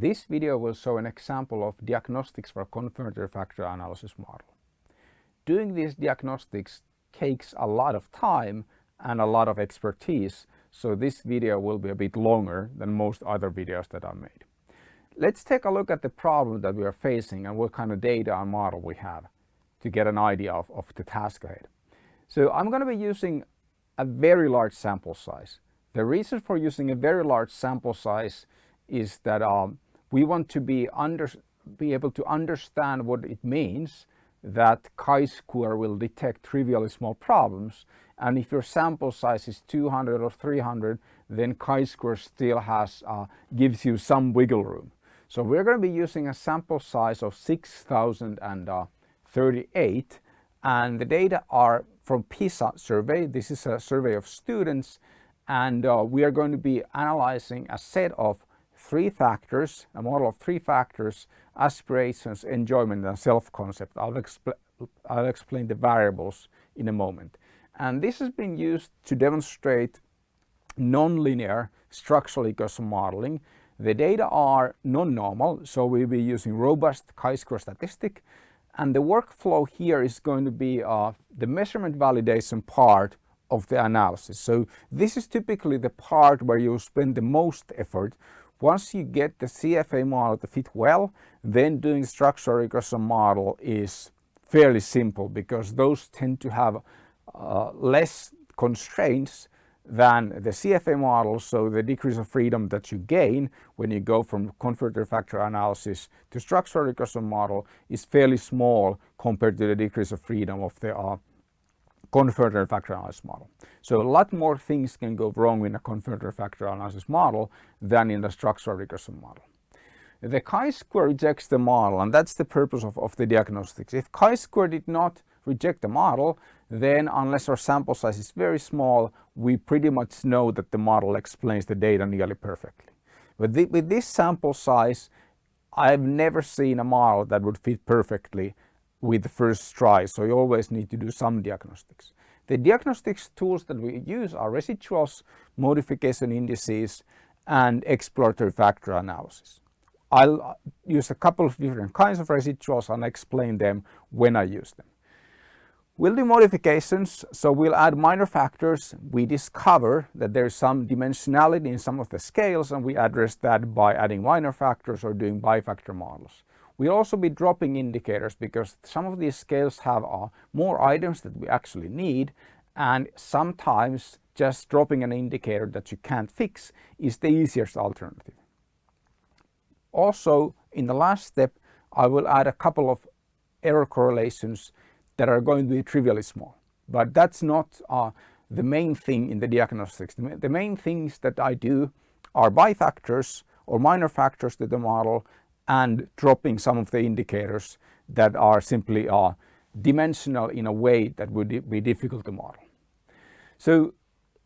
This video will show an example of diagnostics for confirmatory factor analysis model. Doing these diagnostics takes a lot of time and a lot of expertise, so this video will be a bit longer than most other videos that I've made. Let's take a look at the problem that we are facing and what kind of data and model we have to get an idea of, of the task ahead. So I'm going to be using a very large sample size. The reason for using a very large sample size is that um, we want to be, under, be able to understand what it means that chi-square will detect trivially small problems and if your sample size is 200 or 300 then chi-square still has uh, gives you some wiggle room. So we're going to be using a sample size of 6038 and the data are from PISA survey. This is a survey of students and uh, we are going to be analyzing a set of three factors, a model of three factors, aspirations, enjoyment and self-concept. I'll, expl I'll explain the variables in a moment. And this has been used to demonstrate nonlinear structural equation modeling. The data are non-normal, so we'll be using robust chi-square statistic. And the workflow here is going to be uh, the measurement validation part of the analysis. So this is typically the part where you spend the most effort once you get the CFA model to fit well, then doing structural regression model is fairly simple because those tend to have uh, less constraints than the CFA model. So the degrees of freedom that you gain when you go from confirmatory factor analysis to structural regression model is fairly small compared to the degrees of freedom of the uh, confirmatory factor analysis model. So a lot more things can go wrong in a confirmatory factor analysis model than in a structural regression model. The chi-square rejects the model and that's the purpose of, of the diagnostics. If chi-square did not reject the model, then unless our sample size is very small, we pretty much know that the model explains the data nearly perfectly. But with this sample size, I've never seen a model that would fit perfectly with the first try, so you always need to do some diagnostics. The diagnostics tools that we use are residuals, modification indices, and exploratory factor analysis. I'll uh, use a couple of different kinds of residuals and explain them when I use them. We'll do modifications, so we'll add minor factors. We discover that there's some dimensionality in some of the scales and we address that by adding minor factors or doing bifactor models. We'll also be dropping indicators because some of these scales have uh, more items that we actually need and sometimes just dropping an indicator that you can't fix is the easiest alternative. Also in the last step I will add a couple of error correlations that are going to be trivially small but that's not uh, the main thing in the diagnostics. The main things that I do are bifactors or minor factors to the model and dropping some of the indicators that are simply uh, dimensional in a way that would be difficult to model. So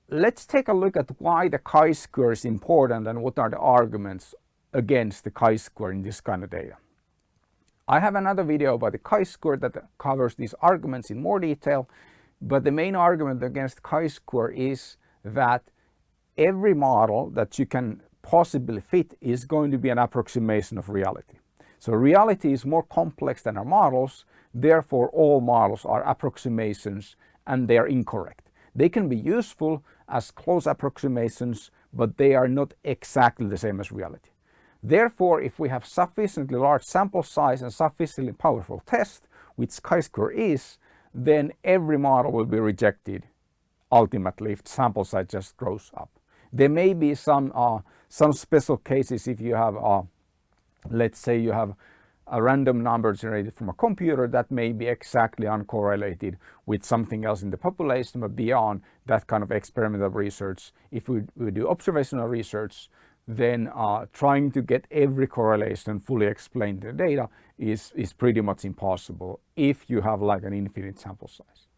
let's take a look at why the chi-square is important and what are the arguments against the chi-square in this kind of data. I have another video about the chi-square that covers these arguments in more detail, but the main argument against chi-square is that every model that you can possibly fit is going to be an approximation of reality. So reality is more complex than our models, therefore all models are approximations and they are incorrect. They can be useful as close approximations, but they are not exactly the same as reality. Therefore, if we have sufficiently large sample size and sufficiently powerful test, which chi-square is, then every model will be rejected ultimately if sample size just grows up. There may be some uh, some special cases if you have, uh, let's say you have a random number generated from a computer that may be exactly uncorrelated with something else in the population, but beyond that kind of experimental research, if we, we do observational research, then uh, trying to get every correlation fully explained in the data is, is pretty much impossible if you have like an infinite sample size.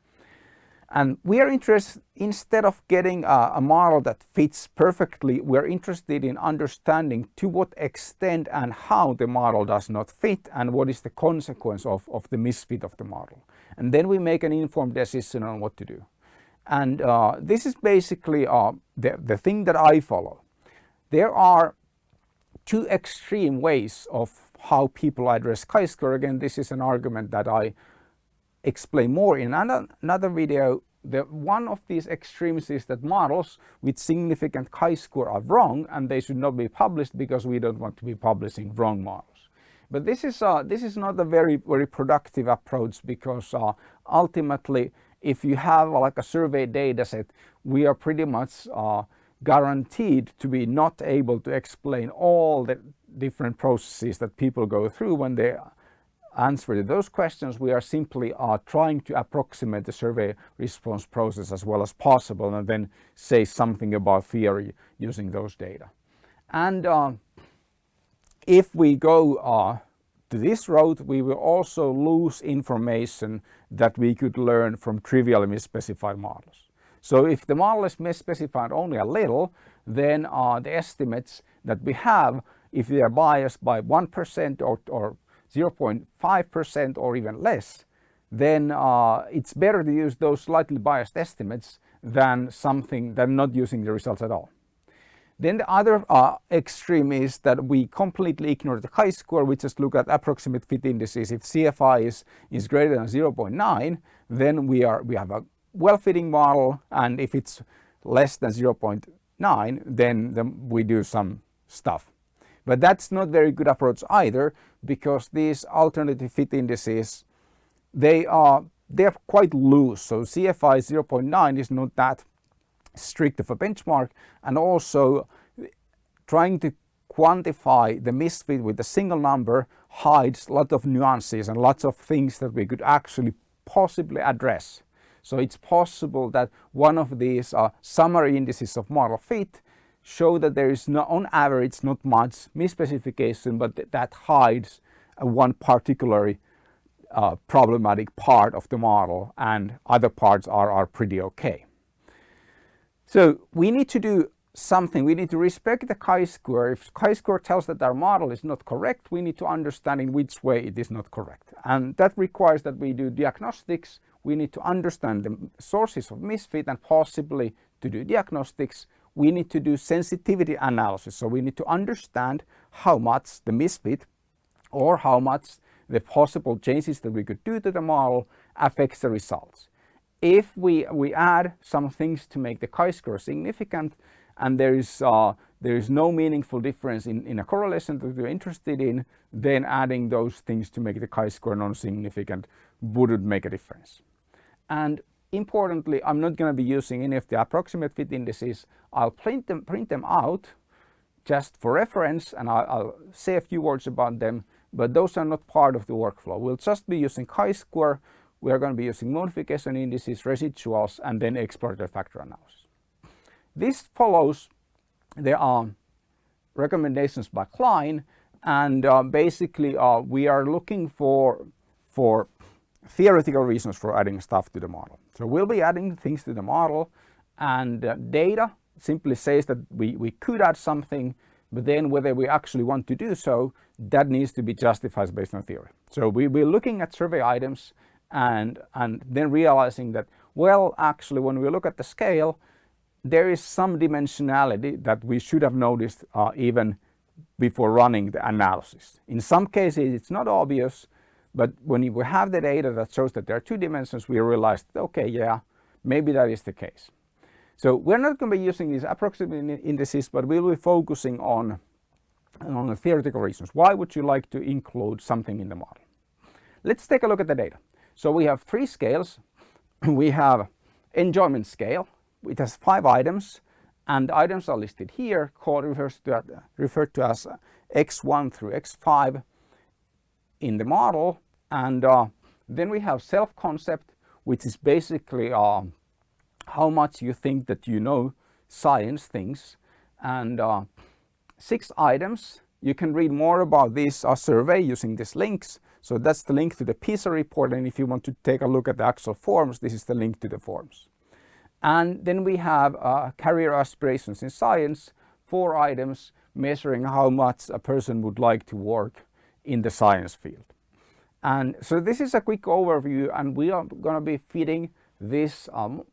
And we are interested, instead of getting a, a, model that fits perfectly, we're interested in understanding to what extent and how the model does not fit and what is the consequence of, of the misfit of the model. And then we make an informed decision on what to do. And uh, this is basically uh, the, the thing that I follow. There are two extreme ways of how people address chi-square. Again, this is an argument that I explain more in another, video. The, one of these extremes is that models with significant chi-square are wrong and they should not be published because we don't want to be publishing wrong models. But this is, uh, this is not a very, very productive approach because uh, ultimately if you have uh, like a survey data set, we are pretty much uh, guaranteed to be not able to explain all the different processes that people go through when they answer to those questions. We are simply uh, trying to approximate the survey response process as well as possible and then say something about theory using those data. And uh, if we go uh, to this route, we will also lose information that we could learn from trivially misspecified models. So if the model is misspecified only a little, then uh, the estimates that we have, if they are biased by 1% or, or 0.5% or even less, then uh, it's better to use those slightly biased estimates than something than not using the results at all. Then the other uh, extreme is that we completely ignore the chi-square. We just look at approximate fit indices. If CFI is, is greater than 0.9, then we, are, we have a well-fitting model and if it's less than 0.9 then, then we do some stuff. But that's not very good approach either because these alternative fit indices they are they're quite loose so CFI 0.9 is not that strict of a benchmark and also trying to quantify the misfit with a single number hides a lot of nuances and lots of things that we could actually possibly address. So it's possible that one of these uh, summary indices of model fit show that there is not, on average not much misspecification, but th that hides one particularly uh, problematic part of the model and other parts are, are pretty okay. So we need to do something. We need to respect the chi-square. If chi-square tells that our model is not correct, we need to understand in which way it is not correct. And that requires that we do diagnostics we need to understand the sources of misfit and possibly to do diagnostics, we need to do sensitivity analysis. So we need to understand how much the misfit or how much the possible changes that we could do to the model affects the results. If we, we add some things to make the chi-square significant and there is, uh, there is no meaningful difference in, in a correlation that we're interested in, then adding those things to make the chi-square non-significant wouldn't make a difference. And importantly, I'm not going to be using any of the approximate fit indices. I'll print them, print them out just for reference and I'll, I'll say a few words about them, but those are not part of the workflow. We'll just be using chi-square. We are going to be using modification indices, residuals, and then exploratory factor analysis. This follows there are recommendations by Kline and uh, basically uh, we are looking for for theoretical reasons for adding stuff to the model. So we'll be adding things to the model and uh, data simply says that we, we could add something, but then whether we actually want to do so, that needs to be justified based on theory. So we, we're looking at survey items and, and then realizing that, well, actually, when we look at the scale, there is some dimensionality that we should have noticed uh, even before running the analysis. In some cases, it's not obvious, but when we have the data that shows that there are two dimensions, we realized, okay, yeah, maybe that is the case. So we're not going to be using these approximate indices, but we'll be focusing on, on the theoretical reasons. Why would you like to include something in the model? Let's take a look at the data. So we have three scales. we have enjoyment scale, which has five items, and the items are listed here, called refers to, referred to as x1 through x5 in the model and uh, then we have self-concept, which is basically uh, how much you think that you know science things. And uh, six items. You can read more about this uh, survey using these links. So that's the link to the PISA report. And if you want to take a look at the actual forms, this is the link to the forms. And then we have uh, career aspirations in science, four items measuring how much a person would like to work in the science field. And so this is a quick overview and we are going to be feeding this um,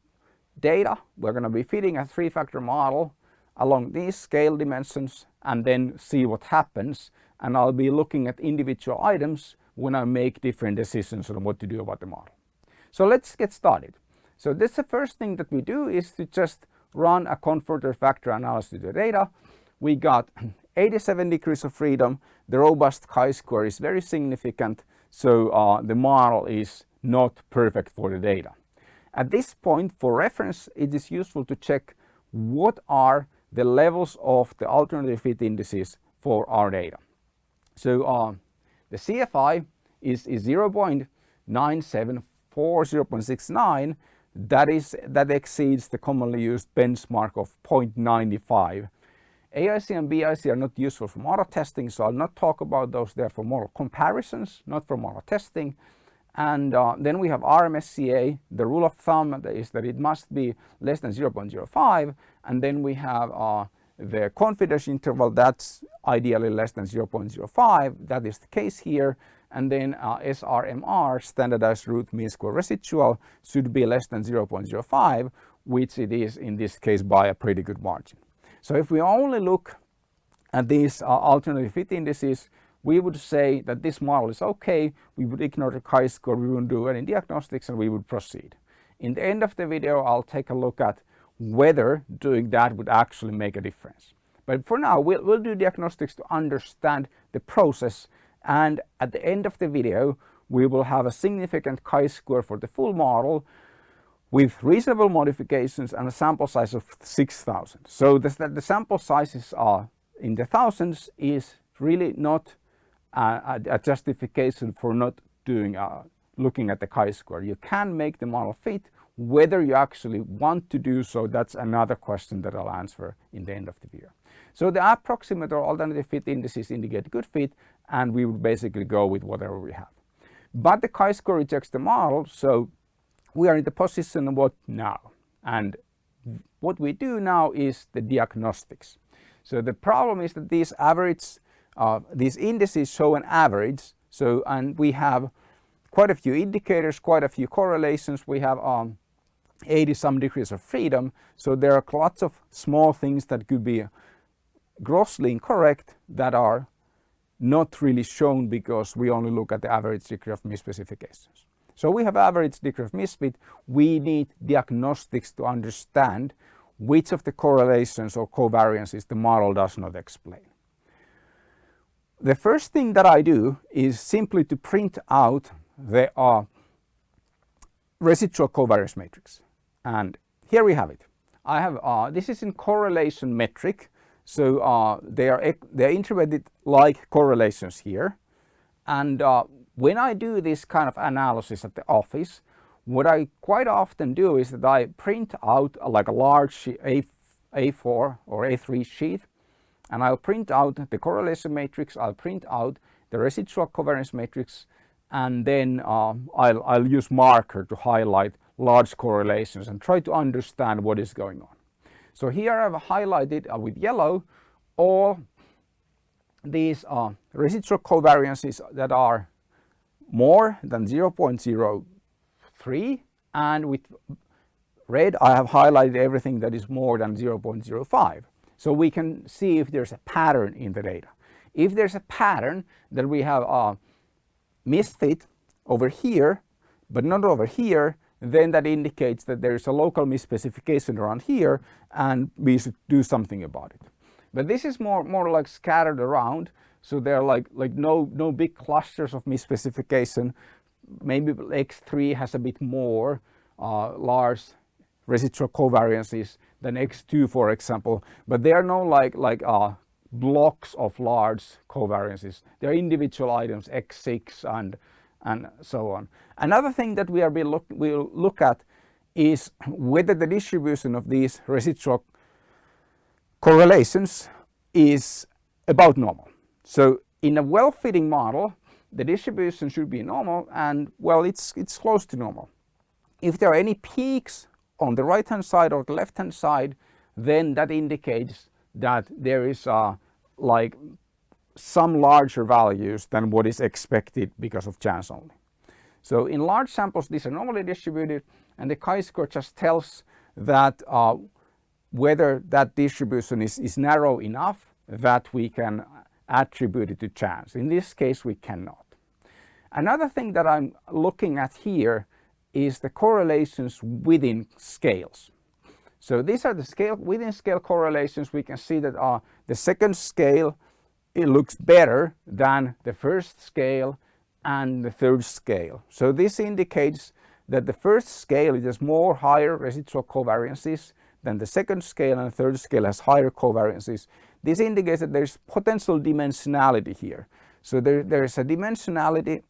data. We're going to be feeding a three-factor model along these scale dimensions and then see what happens and I'll be looking at individual items when I make different decisions on what to do about the model. So let's get started. So this the first thing that we do is to just run a confirmatory factor analysis of the data. We got 87 degrees of freedom. The robust chi-square is very significant. So uh, the model is not perfect for the data. At this point for reference it is useful to check what are the levels of the alternative fit indices for our data. So uh, the CFI is, is 0.974, 0.69 that is that exceeds the commonly used benchmark of 0.95. AIC and BIC are not useful for model testing so I'll not talk about those there for model comparisons not for model testing and uh, then we have RMSEA. The rule of thumb is that it must be less than 0.05 and then we have uh, the confidence interval that's ideally less than 0.05 that is the case here and then uh, SRMR standardized root mean square residual should be less than 0.05 which it is in this case by a pretty good margin. So if we only look at these uh, alternative fit indices we would say that this model is okay, we would ignore the chi-square, we wouldn't do any diagnostics and we would proceed. In the end of the video I'll take a look at whether doing that would actually make a difference. But for now we'll, we'll do diagnostics to understand the process and at the end of the video we will have a significant chi-square for the full model with reasonable modifications and a sample size of 6000. So that the sample sizes are in the thousands is really not a, a justification for not doing uh, looking at the chi-square. You can make the model fit. Whether you actually want to do so, that's another question that I'll answer in the end of the video. So the approximate or alternative fit indices indicate good fit and we would basically go with whatever we have. But the chi-square rejects the model, so we are in the position of what now? And what we do now is the diagnostics. So the problem is that these average uh, these indices show an average. So, and we have quite a few indicators, quite a few correlations. We have um, 80 some degrees of freedom. So there are lots of small things that could be grossly incorrect that are not really shown because we only look at the average degree of misspecifications. So we have average degree of misfit. We need diagnostics to understand which of the correlations or covariances the model does not explain. The first thing that I do is simply to print out the uh, residual covariance matrix. And here we have it. I have, uh, this is in correlation metric. So uh, they are they're integrated like correlations here. And uh, when I do this kind of analysis at the office, what I quite often do is that I print out like a large A, A4 or A3 sheet and I'll print out the correlation matrix, I'll print out the residual covariance matrix and then uh, I'll, I'll use marker to highlight large correlations and try to understand what is going on. So here I've highlighted uh, with yellow all these uh, residual covariances that are more than 0.03 and with red I have highlighted everything that is more than 0.05. So we can see if there's a pattern in the data. If there's a pattern that we have a misfit over here, but not over here, then that indicates that there is a local misspecification around here and we should do something about it. But this is more, more like scattered around. So there are like, like no, no big clusters of misspecification. Maybe X3 has a bit more uh, large residual covariances than X2 for example, but there are no like, like uh, blocks of large covariances. They are individual items X6 and, and so on. Another thing that we are be look, we'll look at is whether the distribution of these residual correlations is about normal. So in a well-fitting model, the distribution should be normal and well, it's, it's close to normal. If there are any peaks on the right hand side or the left hand side then that indicates that there is uh, like some larger values than what is expected because of chance only. So in large samples these are normally distributed and the chi-square just tells that uh, whether that distribution is, is narrow enough that we can attribute it to chance. In this case, we cannot. Another thing that I'm looking at here is the correlations within scales. So these are the scale within scale correlations. We can see that uh, the second scale it looks better than the first scale and the third scale. So this indicates that the first scale has more higher residual covariances than the second scale and the third scale has higher covariances. This indicates that there's potential dimensionality here. So there, there is a dimensionality,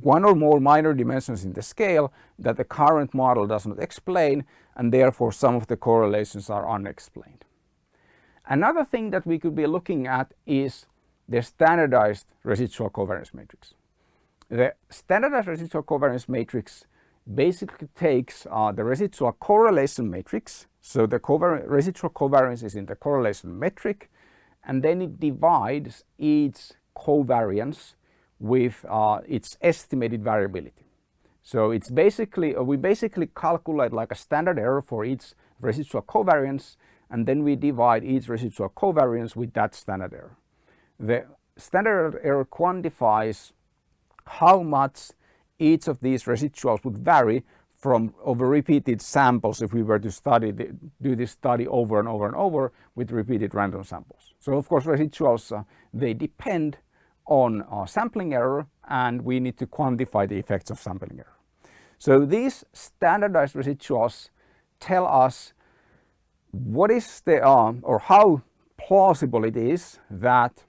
one or more minor dimensions in the scale that the current model does not explain and therefore some of the correlations are unexplained. Another thing that we could be looking at is the standardized residual covariance matrix. The standardized residual covariance matrix basically takes uh, the residual correlation matrix, so the covar residual covariance is in the correlation metric, and then it divides each covariance with uh, its estimated variability. So it's basically, uh, we basically calculate like a standard error for each residual covariance and then we divide each residual covariance with that standard error. The standard error quantifies how much each of these residuals would vary from over repeated samples if we were to study the, do this study over and over and over with repeated random samples. So of course residuals uh, they depend on uh, sampling error and we need to quantify the effects of sampling error. So these standardized residuals tell us what is the um, or how plausible it is that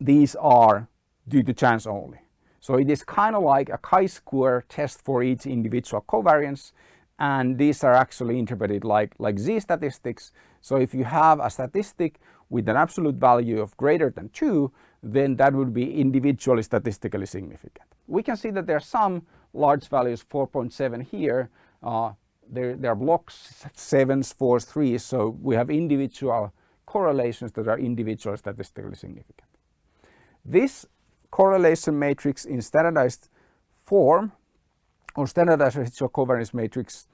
these are due to chance only. So it is kind of like a chi-square test for each individual covariance and these are actually interpreted like, like z-statistics. So if you have a statistic with an absolute value of greater than 2, then that would be individually statistically significant. We can see that there are some large values, 4.7 here, uh, there, there are blocks, sevens, fours, threes, so we have individual correlations that are individually statistically significant. This correlation matrix in standardized form or standardized residual covariance matrix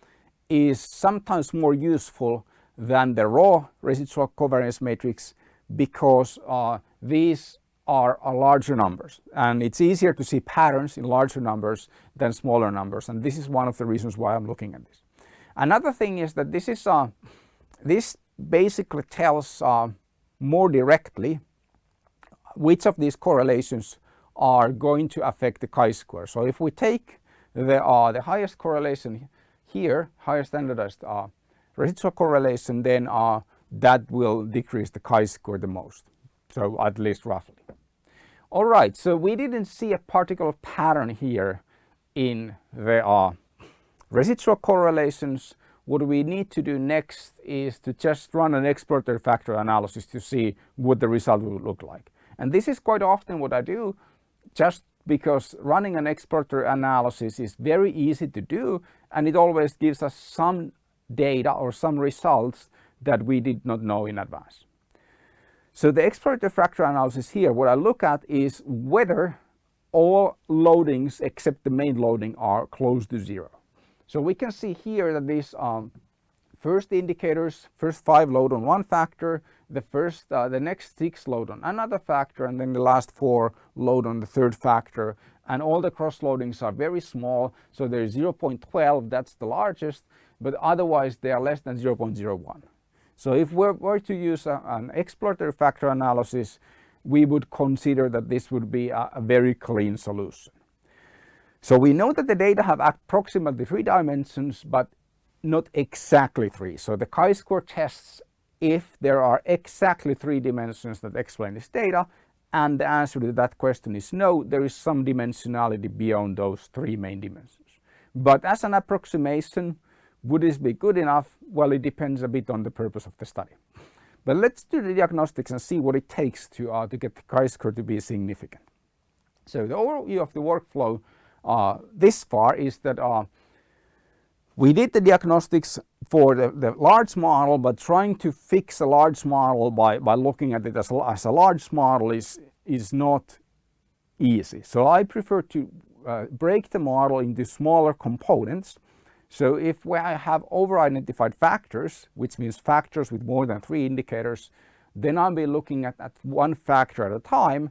is sometimes more useful than the raw residual covariance matrix because uh, these are, are, larger numbers and it's easier to see patterns in larger numbers than smaller numbers and this is one of the reasons why I'm looking at this. Another thing is that this is uh, this basically tells uh, more directly which of these correlations are going to affect the chi-square. So if we take the, uh, the highest correlation here, higher standardized uh, residual correlation, then uh, that will decrease the chi-square the most. So at least roughly. All right, so we didn't see a particular pattern here in the uh, residual correlations. What we need to do next is to just run an exploratory factor analysis to see what the result will look like. And this is quite often what I do just because running an exploratory analysis is very easy to do and it always gives us some data or some results that we did not know in advance. So the exploratory factor analysis here, what I look at is whether all loadings except the main loading are close to zero. So we can see here that these um, first indicators, first five load on one factor, the first, uh, the next six load on another factor, and then the last four load on the third factor. And all the cross loadings are very small. So there's 0.12, that's the largest, but otherwise they are less than 0.01. So if we were to use a, an exploratory factor analysis, we would consider that this would be a, a very clean solution. So we know that the data have approximately three dimensions, but not exactly three. So the chi-square tests if there are exactly three dimensions that explain this data and the answer to that question is no, there is some dimensionality beyond those three main dimensions. But as an approximation, would this be good enough? Well, it depends a bit on the purpose of the study. But let's do the diagnostics and see what it takes to, uh, to get the chi-square to be significant. So the overview of the workflow uh, this far is that uh, we did the diagnostics for the, the, large model, but trying to fix a large model by, by looking at it as a, as a large model is, is not easy. So I prefer to uh, break the model into smaller components So if we have over-identified factors, which means factors with more than three indicators, then I'll be looking at, at one factor at a time.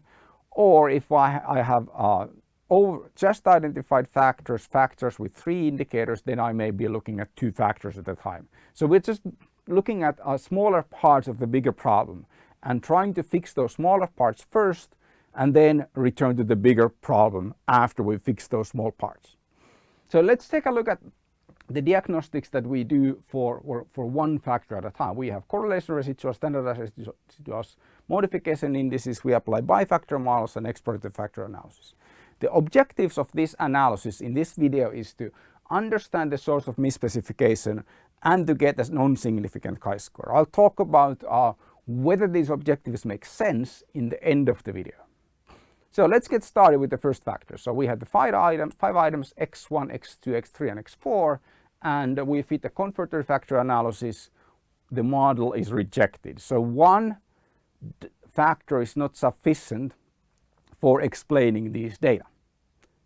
Or if I, I have uh, over just identified factors, factors with three indicators, then I may be looking at two factors at a time. So we're just looking at uh, smaller parts of the bigger problem and trying to fix those smaller parts first and then return to the bigger problem after we fix those small parts. So let's take a look at the diagnostics that we do for, for one factor at a time. We have correlation residuals, standardized residuals, modification indices, we apply bifactor models and explorative factor analysis. The objectives of this analysis in this video is to understand the source of misspecification and to get a non-significant chi-square. I'll talk about uh, whether these objectives make sense in the end of the video. So let's get started with the first factor. So we have the five items, five items x1, x2, x3 and x4 and we fit the confirmatory factor analysis. The model is rejected. So one factor is not sufficient for explaining these data.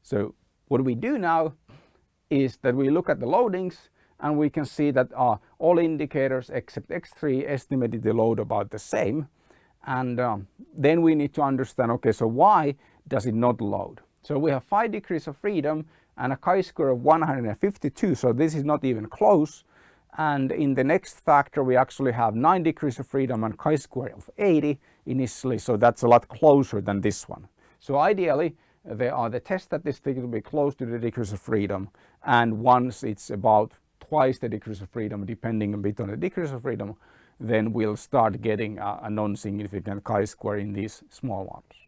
So what we do now is that we look at the loadings and we can see that uh, all indicators except X3 estimated the load about the same and um, then we need to understand, okay, so why does it not load? So we have five degrees of freedom and a chi-square of 152, so this is not even close. And in the next factor, we actually have 9 degrees of freedom and chi-square of 80 initially, so that's a lot closer than this one. So ideally, there are the test statistics will be close to the degrees of freedom, and once it's about twice the degrees of freedom, depending a bit on the degrees of freedom, then we'll start getting a, a non-significant chi-square in these small ones.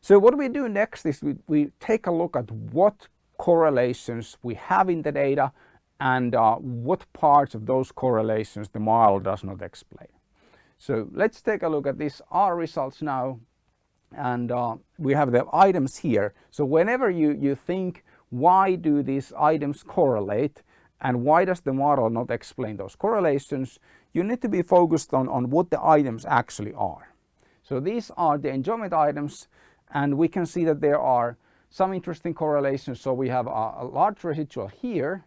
So what we do next is we, we take a look at what correlations we have in the data and uh, what parts of those correlations the model does not explain. So let's take a look at these R results now and uh, we have the items here. So whenever you, you think why do these items correlate and why does the model not explain those correlations, you need to be focused on, on what the items actually are. So these are the enjoyment items and we can see that there are some interesting correlations. So we have a, a large residual here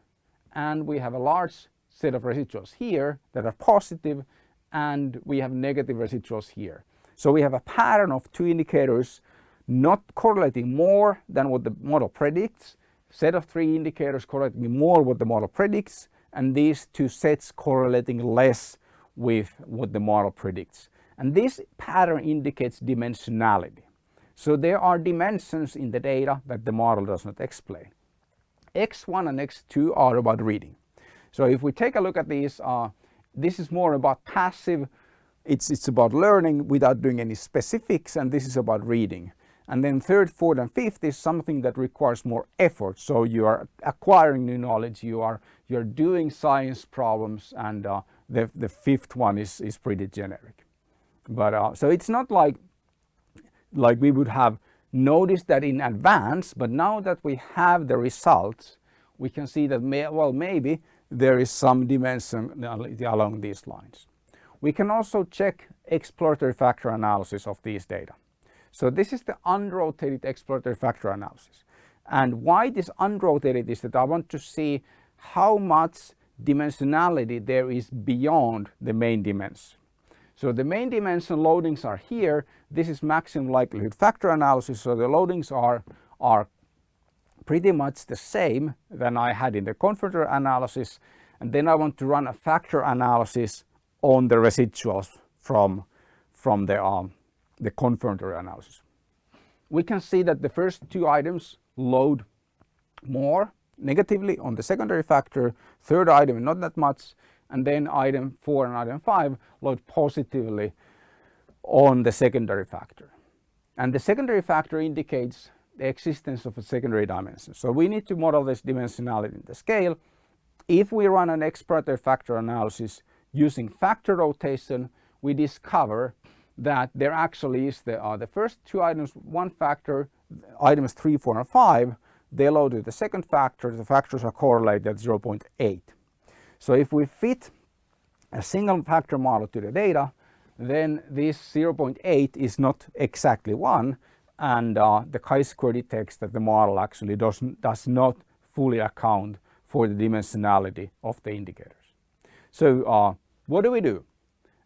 and we have a large set of residuals here that are positive and we have negative residuals here. So we have a pattern of two indicators not correlating more than what the model predicts, set of three indicators correlating more what the model predicts, and these two sets correlating less with what the model predicts. And this pattern indicates dimensionality. So there are dimensions in the data that the model does not explain. X1 and X2 are about reading. So if we take a look at these, uh, this is more about passive, it's, it's about learning without doing any specifics and this is about reading. And then third, fourth and fifth is something that requires more effort. So you are acquiring new knowledge, you are, you're doing science problems and uh, the, the fifth one is, is pretty generic. But uh, so it's not like, like we would have noticed that in advance, but now that we have the results, we can see that, may, well, maybe there is some dimension along these lines. We can also check exploratory factor analysis of these data. So this is the unrotated exploratory factor analysis. And why this unrotated is that I want to see how much dimensionality there is beyond the main dimension. So the main dimension loadings are here. This is maximum likelihood factor analysis. So the loadings are, are pretty much the same than I had in the confirmatory analysis. And then I want to run a factor analysis on the residuals from, from the um, the confirmatory analysis. We can see that the first two items load more negatively on the secondary factor, third item not that much, and then item 4 and item 5 load positively on the secondary factor. And the secondary factor indicates the existence of a secondary dimension. So we need to model this dimensionality in the scale. If we run an exploratory factor analysis using factor rotation, we discover that there actually is the, uh, the first two items, one factor, items 3, 4 and 5, they load the second factor, the factors are correlated at 0.8. So if we fit a single factor model to the data, then this 0.8 is not exactly 1 and uh, the chi-square detects that the model actually does, does not fully account for the dimensionality of the indicators. So uh, what do we do?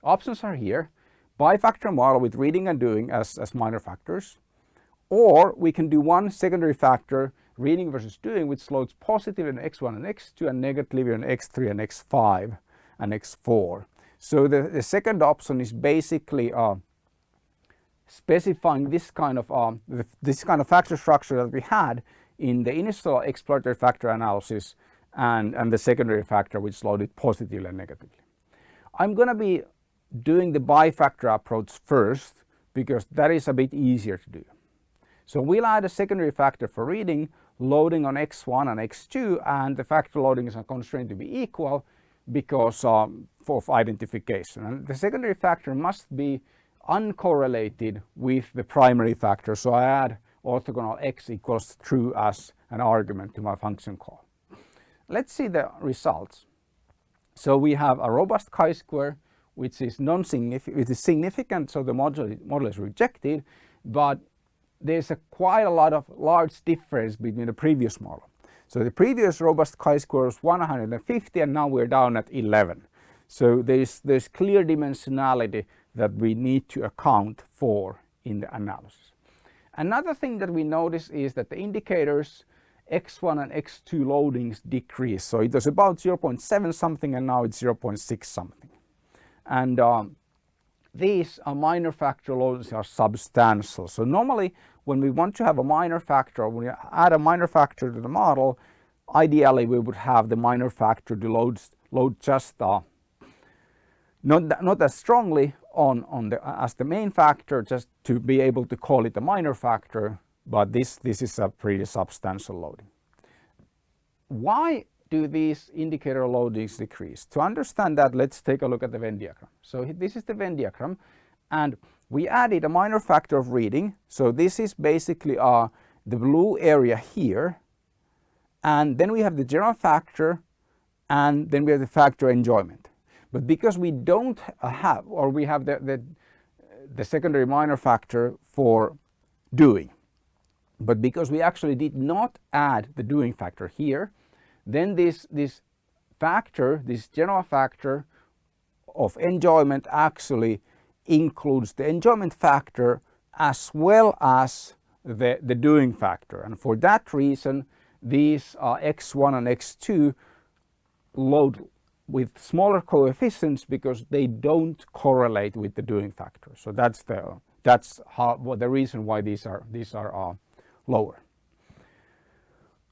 Options are here. Bifactor model with reading and doing as, as minor factors. Or we can do one secondary factor, reading versus doing, which loads positive in x1 and x2 and negative in x3 and x5 and x4. So the, the second option is basically uh, specifying this kind of uh, this kind of factor structure that we had in the initial exploratory factor analysis and, and the secondary factor which loaded positively and negatively. I'm going to be doing the bifactor approach first because that is a bit easier to do. So we'll add a secondary factor for reading, loading on x1 and x2 and the factor loading is a constraint to be equal because um, of identification. And the secondary factor must be uncorrelated with the primary factor. So I add orthogonal x equals true as an argument to my function call. Let's see the results. So we have a robust chi-square which is non-significant, significant so the model, model is rejected but there's a quite a lot of large difference between the previous model. So the previous robust chi-square was 150 and now we're down at 11. So there's, there's clear dimensionality that we need to account for in the analysis. Another thing that we notice is that the indicators x1 and x2 loadings decrease. So it was about 0.7 something and now it's 0.6 something. And um, these uh, minor factor loadings are substantial. So normally when we want to have a minor factor, when we add a minor factor to the model, ideally we would have the minor factor to load, load just uh, not, not as strongly on, on the, as the main factor just to be able to call it a minor factor, but this, this is a pretty substantial loading. Why do these indicator loadings decrease? To understand that, let's take a look at the Venn diagram. So this is the Venn diagram and we added a minor factor of reading. So this is basically uh, the blue area here. And then we have the general factor and then we have the factor enjoyment. But because we don't have, or we have the, the, the secondary minor factor for doing, but because we actually did not add the doing factor here, then this, this factor, this general factor of enjoyment actually includes the enjoyment factor as well as the, the doing factor. And for that reason, these uh, x1 and x2 load with smaller coefficients because they don't correlate with the doing factor. So that's the that's how well, the reason why these are these are uh, lower.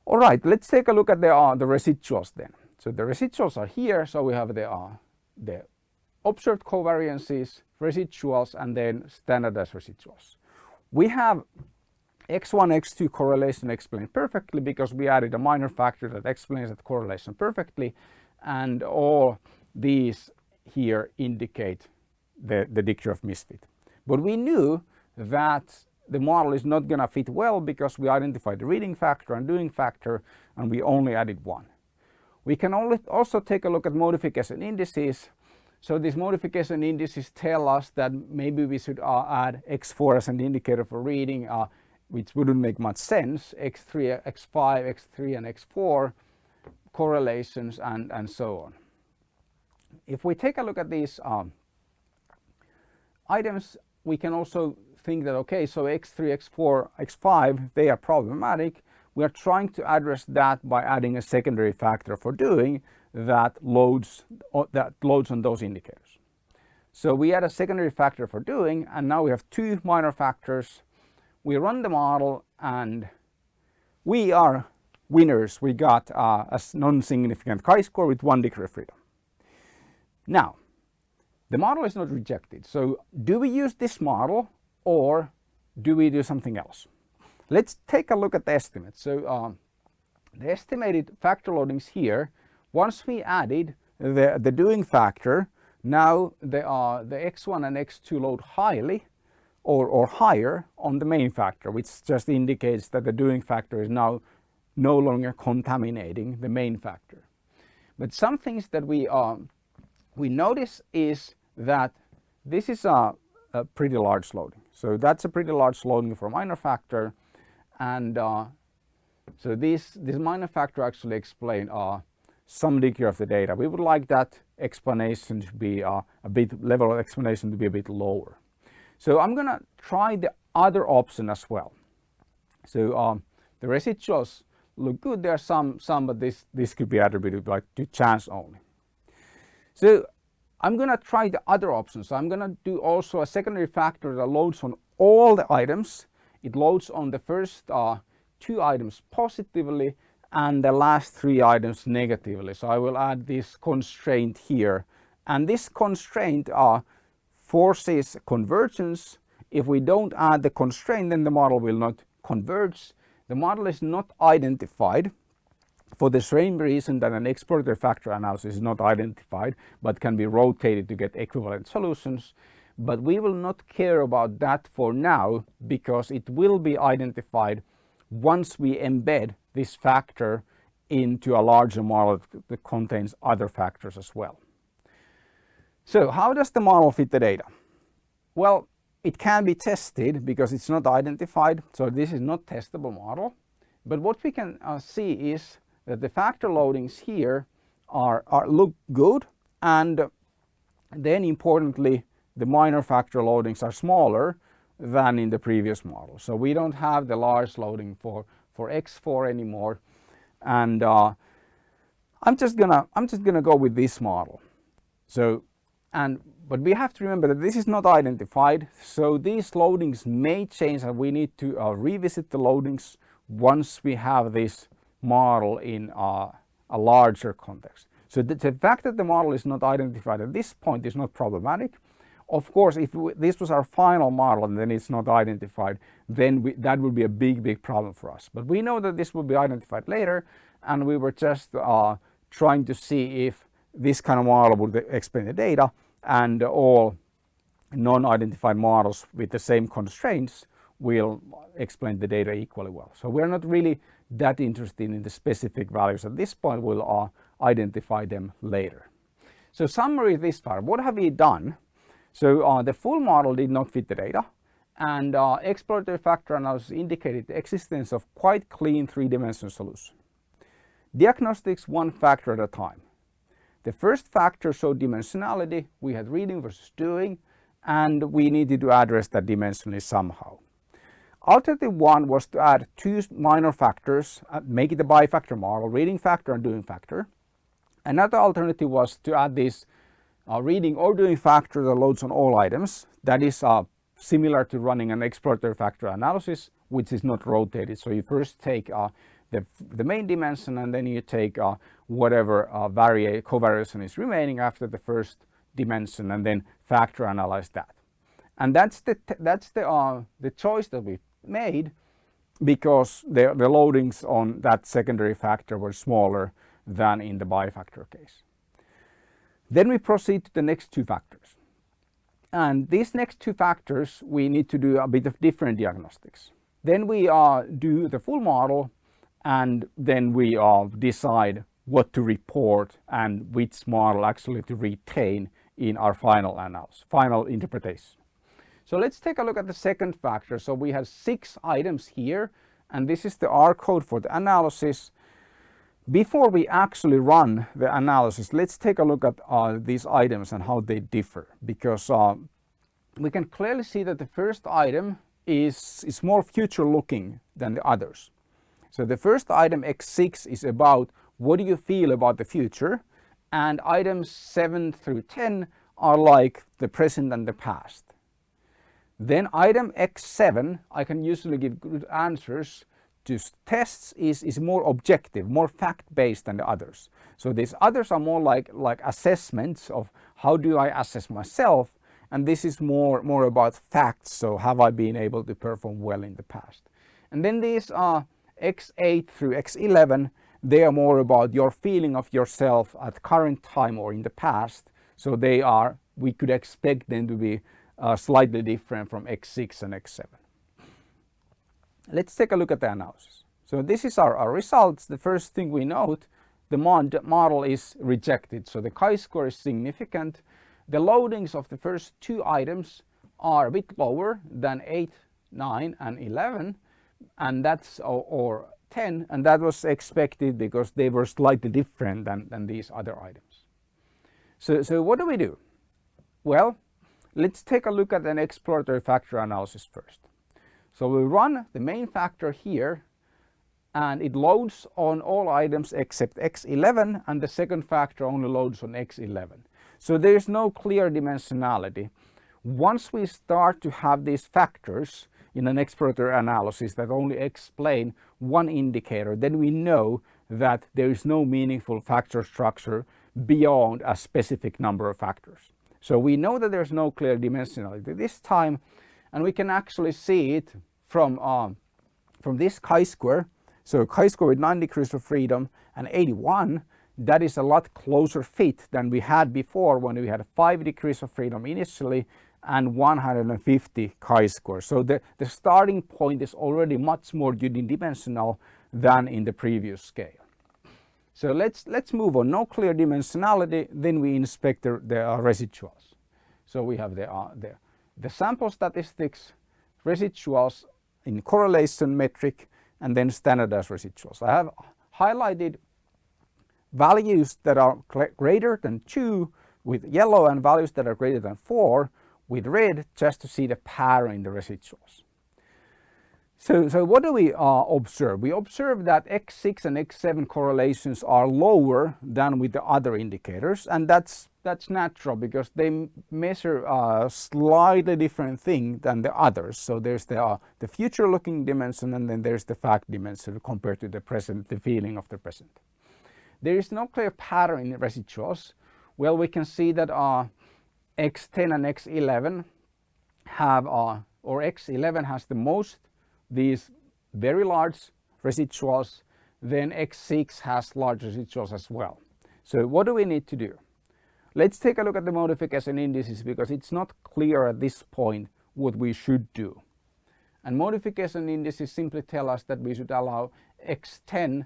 All right, let's take a look at the uh, the residuals then. So the residuals are here. So we have the uh, the observed covariances, residuals, and then standardized residuals. We have x1, x2 correlation explained perfectly because we added a minor factor that explains that correlation perfectly and all these here indicate the, the degree of misfit. But we knew that the model is not going to fit well because we identified the reading factor and doing factor and we only added one. We can also take a look at modification indices. So these modification indices tell us that maybe we should uh, add x4 as an indicator for reading, uh, which wouldn't make much sense, x3, x5, x3 and x4 correlations and, and so on. If we take a look at these um, items, we can also think that, okay, so x3, x4, x5, they are problematic. We are trying to address that by adding a secondary factor for doing that loads, that loads on those indicators. So we add a secondary factor for doing, and now we have two minor factors. We run the model and we are winners, we got uh, a non-significant chi-square with one degree of freedom. Now, the model is not rejected. So do we use this model or do we do something else? Let's take a look at the estimates. So um, the estimated factor loadings here, once we added the, the doing factor, now the, uh, the x1 and x2 load highly or, or higher on the main factor, which just indicates that the doing factor is now no longer contaminating the main factor. But some things that we, um, we notice is that this is a, a, pretty large loading. So that's a pretty large loading for a minor factor and uh, So this, this minor factor actually explain uh, some degree of the data. We would like that explanation to be uh, a bit, level of explanation to be a bit lower. So I'm gonna try the other option as well. So um, the residuals look good. There are some, some, but this, this could be attributed like to chance only. So I'm gonna try the other option. So I'm gonna do also a secondary factor that loads on all the items. It loads on the first uh, two items positively and the last three items negatively. So I will add this constraint here. And this constraint uh, forces convergence. If we don't add the constraint, then the model will not converge. The model is not identified for the same reason that an exploratory factor analysis is not identified, but can be rotated to get equivalent solutions. But we will not care about that for now because it will be identified once we embed this factor into a larger model that contains other factors as well. So how does the model fit the data? Well, it can be tested because it's not identified, so this is not testable model. But what we can uh, see is that the factor loadings here are, are look good and then importantly the minor factor loadings are smaller than in the previous model. So we don't have the large loading for, for X4 anymore. And uh, I'm just gonna I'm just gonna go with this model. So and but we have to remember that this is not identified. So these loadings may change and we need to uh, revisit the loadings once we have this model in uh, a larger context. So the, the, fact that the model is not identified at this point is not problematic. Of course, if we, this was our final model and then it's not identified, then we, that would be a big, big problem for us. But we know that this will be identified later and we were just uh, trying to see if this kind of model would explain the data and all non-identified models with the same constraints will explain the data equally well. So we're not really that interested in the specific values at this point, we'll uh, identify them later. So summary this far, what have we done? So uh, the full model did not fit the data and uh, exploratory factor analysis indicated the existence of quite clean three-dimensional solution. Diagnostics one factor at a time. The first factor showed dimensionality, we had reading versus doing, and we needed to address that dimensionally somehow. Alternative one was to add two minor factors, uh, make it a bifactor model, reading factor and doing factor. Another alternative was to add this uh, reading or doing factor that loads on all items. That is uh, similar to running an exploratory factor analysis, which is not rotated. So you first take uh, the, the main dimension and then you take uh, whatever uh, covariation is remaining after the first dimension and then factor analyze that. And that's the, that's the, the choice that we made because the, the loadings on that secondary factor were smaller than in the bifactor case. Then we proceed to the next two factors. And these next two factors, we need to do a bit of different diagnostics. Then we uh, do the full model and then we uh, decide what to report and which model actually to retain in our final analysis, final interpretation. So let's take a look at the second factor. So we have six items here and this is the R code for the analysis before we actually run the analysis, let's take a look at uh, these items and how they differ because uh, we can clearly see that the first item is, is more future looking than the others. So the first item X6 is about what do you feel about the future and items 7 through 10 are like the present and the past. Then item X7 I can usually give good answers to tests is, is more objective, more fact-based than the others. So these others are more like, like assessments of how do I assess myself and this is more, more about facts, so have I been able to perform well in the past. And then these are X8 through X11, they are more about your feeling of yourself at current time or in the past. So they are, we could expect them to be uh, slightly different from X6 and X7. Let's take a look at the analysis. So this is our, our results. The first thing we note, the model is rejected. So the chi-square is significant. The loadings of the first two items are a bit lower than 8, 9 and 11 and that's or, or x10 and that was expected because they were slightly different than, than these other items. So, so what do we do? Well, let's take a look at an exploratory factor analysis first. So we run the main factor here and it loads on all items except x11 and the second factor only loads on x11. So there is no clear dimensionality. Once we start to have these factors in an exploratory analysis that only explain one indicator, then we know that there is no meaningful factor structure beyond a specific number of factors. So we know that there's no clear dimensionality this time and we can actually see it from, uh, from this chi-square. So chi-square with 9 degrees of freedom and 81 that is a lot closer fit than we had before when we had 5 degrees of freedom initially and 150 chi-square. So the, the starting point is already much more unidimensional than in the previous scale. So let's, let's move on. No clear dimensionality, then we inspect the, the uh, residuals. So we have the, uh, the, the sample statistics, residuals in correlation metric, and then standardized residuals. I have highlighted values that are greater than 2 with yellow and values that are greater than 4 with red just to see the pattern in the residuals. So, so what do we uh, observe? We observe that X6 and X7 correlations are lower than with the other indicators and that's that's natural because they measure a slightly different thing than the others. So there's the, uh, the future looking dimension and then there's the fact dimension compared to the present, the feeling of the present. There is no clear pattern in the residuals. Well, we can see that uh, X10 and X11 have, uh, or X11 has the most these very large residuals, then X6 has large residuals as well. So what do we need to do? Let's take a look at the modification indices because it's not clear at this point what we should do. And modification indices simply tell us that we should allow X10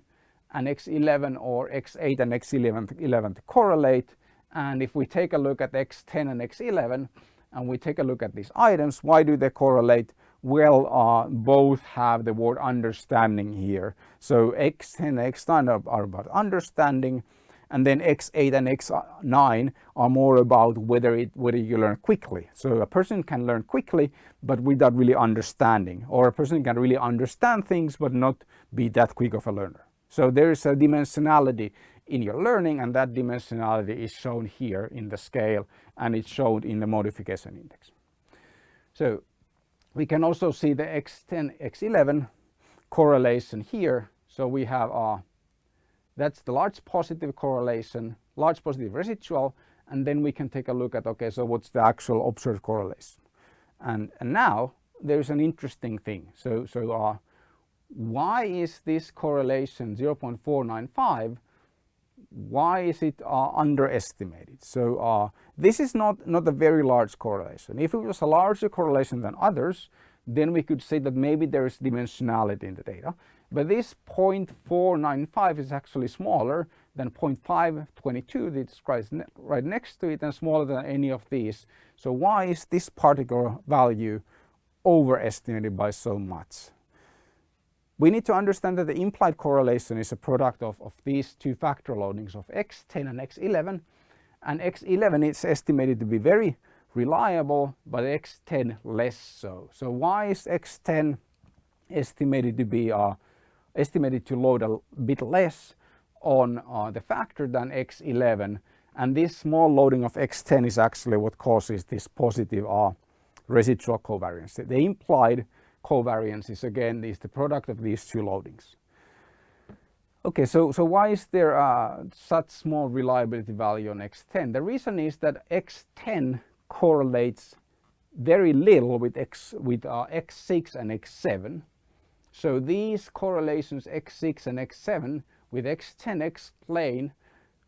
and X11 or X8 and X11 11 to correlate and if we take a look at X10 and X11 and we take a look at these items, why do they correlate? Well, uh, both have the word understanding here. So X10 and X9 are, are about understanding and then X8 and X9 are more about whether it whether you learn quickly. So a person can learn quickly but without really understanding or a person can really understand things but not be that quick of a learner. So there is a dimensionality in your learning and that dimensionality is shown here in the scale and it's shown in the modification index. So we can also see the X10, X11 correlation here. So we have uh, that's the large positive correlation, large positive residual, and then we can take a look at, okay, so what's the actual observed correlation? And, and now there's an interesting thing. So, so uh, why is this correlation 0.495 why is it uh, underestimated? So uh, this is not, not a very large correlation. If it was a larger correlation than others, then we could say that maybe there is dimensionality in the data. But this 0.495 is actually smaller than 0.522 that's right, right next to it and smaller than any of these. So why is this particular value overestimated by so much? We need to understand that the implied correlation is a product of, of these two factor loadings of x10 and x11 and x11 is estimated to be very reliable but x10 less so. So why is x10 estimated to be uh, estimated to load a bit less on uh, the factor than x11 and this small loading of x10 is actually what causes this positive uh, residual covariance. The implied covariance is again is the product of these two loadings. Okay, so, so why is there uh, such small reliability value on X10? The reason is that X10 correlates very little with, X, with uh, X6 and X7. So these correlations X6 and X7 with X10 explain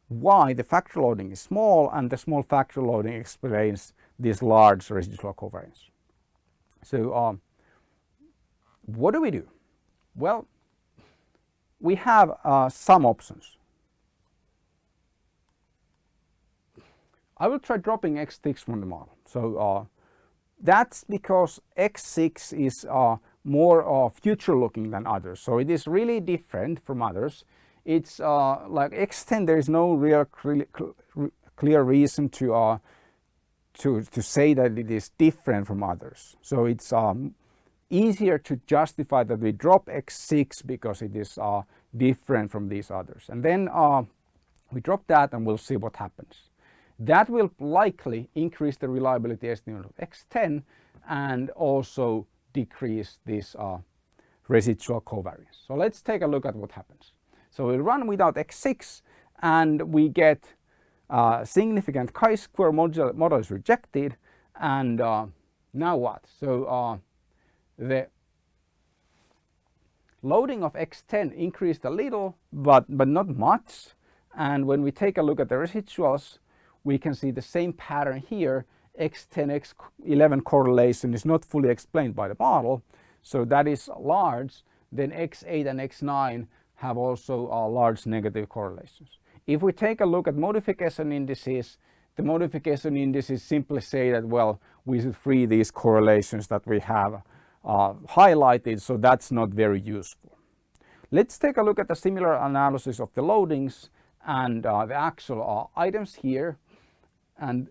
why the factor loading is small and the small factor loading explains this large residual covariance. So um, what do we do? Well, we have uh, some options. I will try dropping x6 from the model. So uh, that's because x6 is uh, more uh, future looking than others. So it is really different from others. It's uh, like X10, there is no real clear reason to, uh, to, to say that it is different from others. So it's um, easier to justify that we drop X6 because it is uh, different from these others. And then uh, we drop that and we'll see what happens. That will likely increase the reliability estimate of X10 and also decrease this uh, residual covariance. So let's take a look at what happens. So we run without X6 and we get uh, significant chi-square model, model is rejected and uh, now what? So uh, the loading of X10 increased a little but, but not much. And when we take a look at the residuals we can see the same pattern here. X10, X11 correlation is not fully explained by the model. So that is large. Then X8 and X9 have also uh, large negative correlations. If we take a look at modification indices, the modification indices simply say that, well, we should free these correlations that we have uh, highlighted, so that's not very useful. Let's take a look at a similar analysis of the loadings and uh, the actual uh, items here. And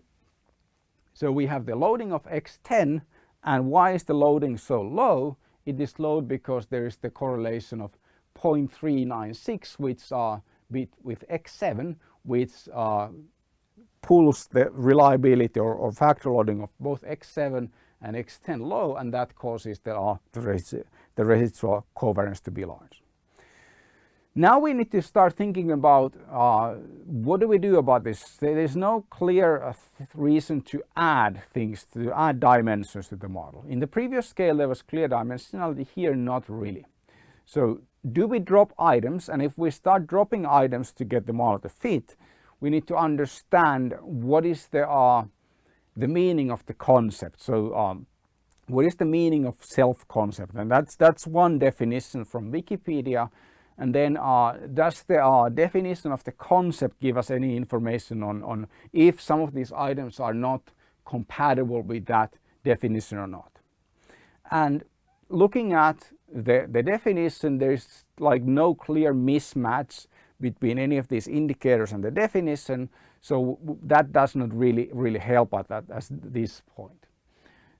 so we have the loading of X10 and why is the loading so low? It is low because there is the correlation of 0.396 which are with, with X7 which uh, pulls the reliability or, or, factor loading of both X7 and X10 low and that causes the, uh, the, the residual covariance to be large. Now we need to start thinking about uh, what do we do about this? There's no clear uh, reason to add things, to add dimensions to the model. In the previous scale there was clear dimensionality, here not really. So do we drop items and if we start dropping items to get the model to fit we need to understand what is the uh, the meaning of the concept. So um, what is the meaning of self-concept? And that's that's one definition from Wikipedia. And then uh, does the uh, definition of the concept give us any information on, on if some of these items are not compatible with that definition or not? And looking at the, the definition, there's like no clear mismatch between any of these indicators and the definition. So that does not really, really help at that at this point.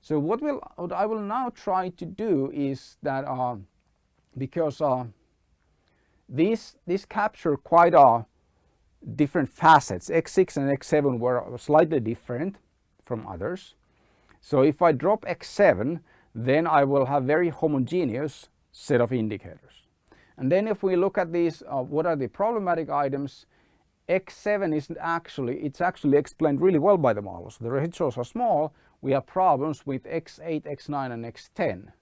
So what, will, what I will now try to do is that uh, because uh, these, these capture quite uh, different facets, X6 and X7 were slightly different from others. So if I drop X7, then I will have very homogeneous set of indicators. And then if we look at these, uh, what are the problematic items, X7 isn't actually, it's actually explained really well by the models. The residuals are small, we have problems with X8, X9 and X10.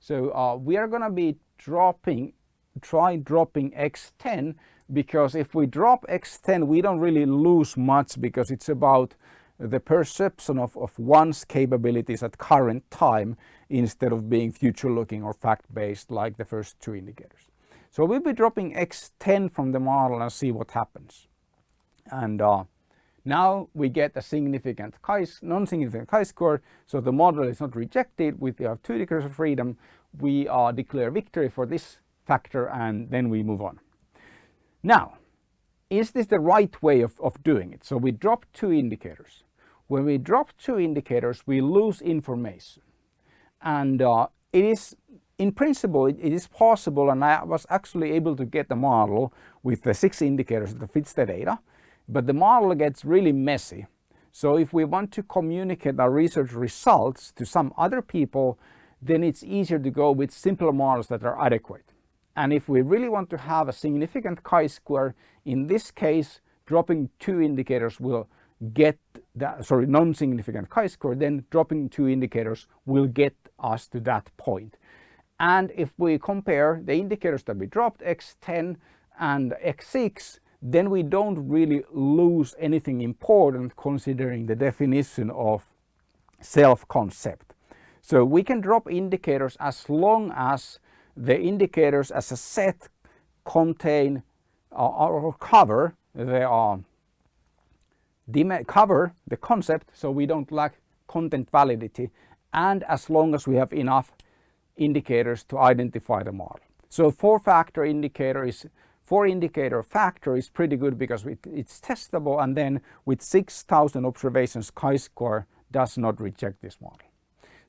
So uh, we are going to be dropping, try dropping X10 because if we drop X10 we don't really lose much because it's about the perception of, of one's capabilities at current time instead of being future looking or fact based like the first two indicators. So we'll be dropping X10 from the model and see what happens. And uh, now we get a significant non-significant chi-square, so the model is not rejected. We have two degrees of freedom. We uh, declare victory for this factor and then we move on. Now, is this the right way of, of doing it? So we drop two indicators. When we drop two indicators, we lose information. And uh, it is, in principle, it, it is possible, and I was actually able to get the model with the six indicators that fits the data, but the model gets really messy. So if we want to communicate our research results to some other people, then it's easier to go with simpler models that are adequate. And if we really want to have a significant chi-square, in this case, dropping two indicators will get that, sorry, non-significant chi-square, then dropping two indicators will get us to that point. And if we compare the indicators that we dropped, X10 and X6, then we don't really lose anything important considering the definition of self-concept. So we can drop indicators as long as the indicators as a set contain uh, or cover the uh, cover the concept so we don't lack content validity and as long as we have enough indicators to identify the model. So four factor indicator is four indicator factor is pretty good because it, it's testable and then with 6000 observations chi-square does not reject this model.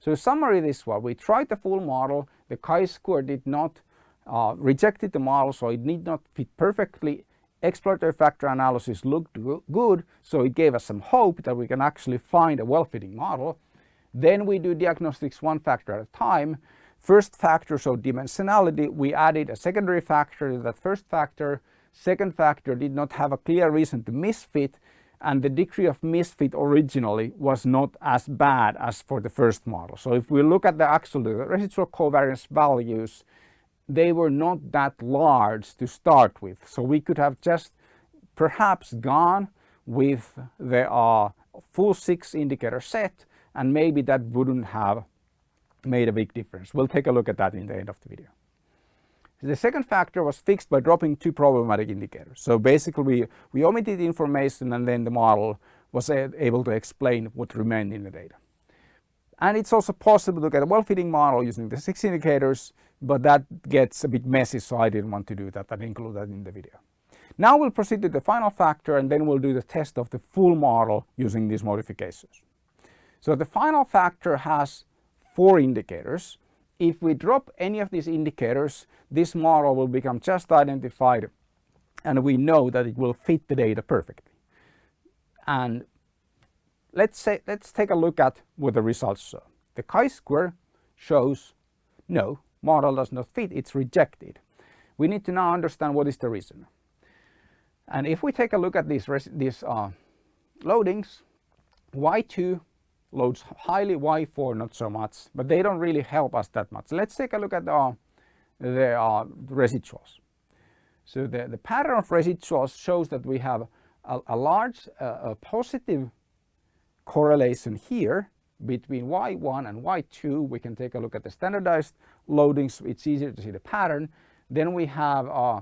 So summary this one, we tried the full model, the chi-square did not uh, rejected the model so it need not fit perfectly. Exploratory factor analysis looked good so it gave us some hope that we can actually find a well-fitting model. Then we do diagnostics one factor at a time First factor, so dimensionality, we added a secondary factor to that first factor. Second factor did not have a clear reason to misfit and the degree of misfit originally was not as bad as for the first model. So if we look at the actual the residual covariance values, they were not that large to start with. So we could have just perhaps gone with the uh, full six indicator set and maybe that wouldn't have made a big difference. We'll take a look at that in the end of the video. The second factor was fixed by dropping two problematic indicators. So basically we, we omitted information and then the model was able to explain what remained in the data. And it's also possible to get a well-fitting model using the six indicators, but that gets a bit messy so I didn't want to do that and include that in the video. Now we'll proceed to the final factor and then we'll do the test of the full model using these modifications. So the final factor has four indicators. If we drop any of these indicators, this model will become just identified and we know that it will fit the data perfectly. And let's say let's take a look at what the results show. The chi-square shows no, model does not fit, it's rejected. We need to now understand what is the reason. And if we take a look at these, these uh, loadings, Y2 loads highly Y4 not so much, but they don't really help us that much. Let's take a look at the, the uh, residuals. So the, the pattern of residuals shows that we have a, a large uh, a positive correlation here between Y1 and Y2. We can take a look at the standardized loadings. It's easier to see the pattern. Then we have uh,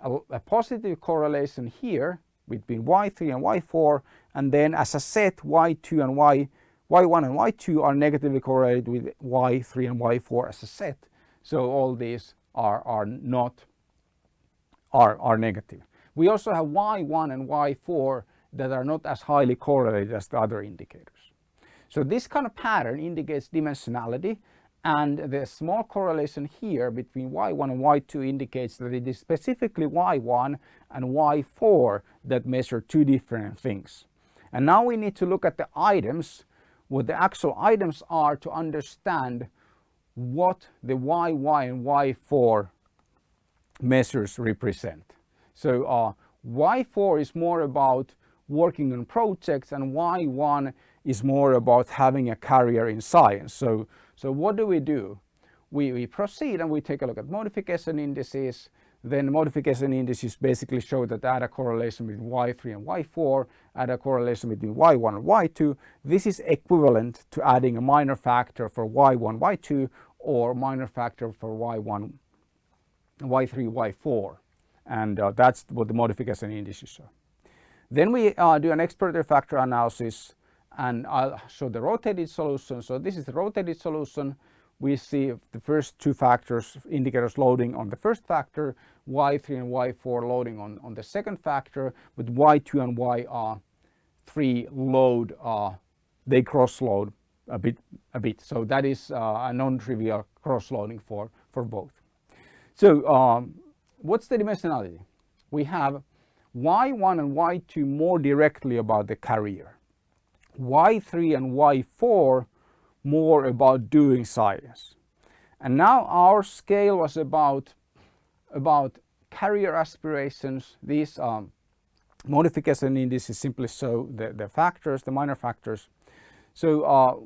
a, a positive correlation here between Y3 and Y4 and then as a set Y2 and Y y1 and y2 are negatively correlated with y3 and y4 as a set. So all these are, are not are, are negative. We also have y1 and y4 that are not as highly correlated as the other indicators. So this kind of pattern indicates dimensionality and the small correlation here between y1 and y2 indicates that it is specifically y1 and y4 that measure two different things. And now we need to look at the items what the actual items are to understand what the Y, Y and Y4 measures represent. So uh, Y4 is more about working on projects and Y1 is more about having a career in science. So, so what do we do? We, we proceed and we take a look at modification indices then modification indices basically show that add a correlation between y3 and y4, add a correlation between y1 and y2. This is equivalent to adding a minor factor for y1, y2 or minor factor for y1, y3, y4. And uh, that's what the modification indices show. Then we uh, do an exploratory factor analysis and I'll show the rotated solution. So this is the rotated solution we see the first two factors, indicators loading on the first factor, Y3 and Y4 loading on, on the second factor, but Y2 and Y3 load, uh, they cross load a bit, a bit. So that is uh, a non-trivial cross loading for, for both. So um, what's the dimensionality? We have Y1 and Y2 more directly about the carrier. Y3 and Y4 more about doing science. And now our scale was about, about carrier aspirations. These um, modification indices simply show the, the factors, the minor factors. So uh,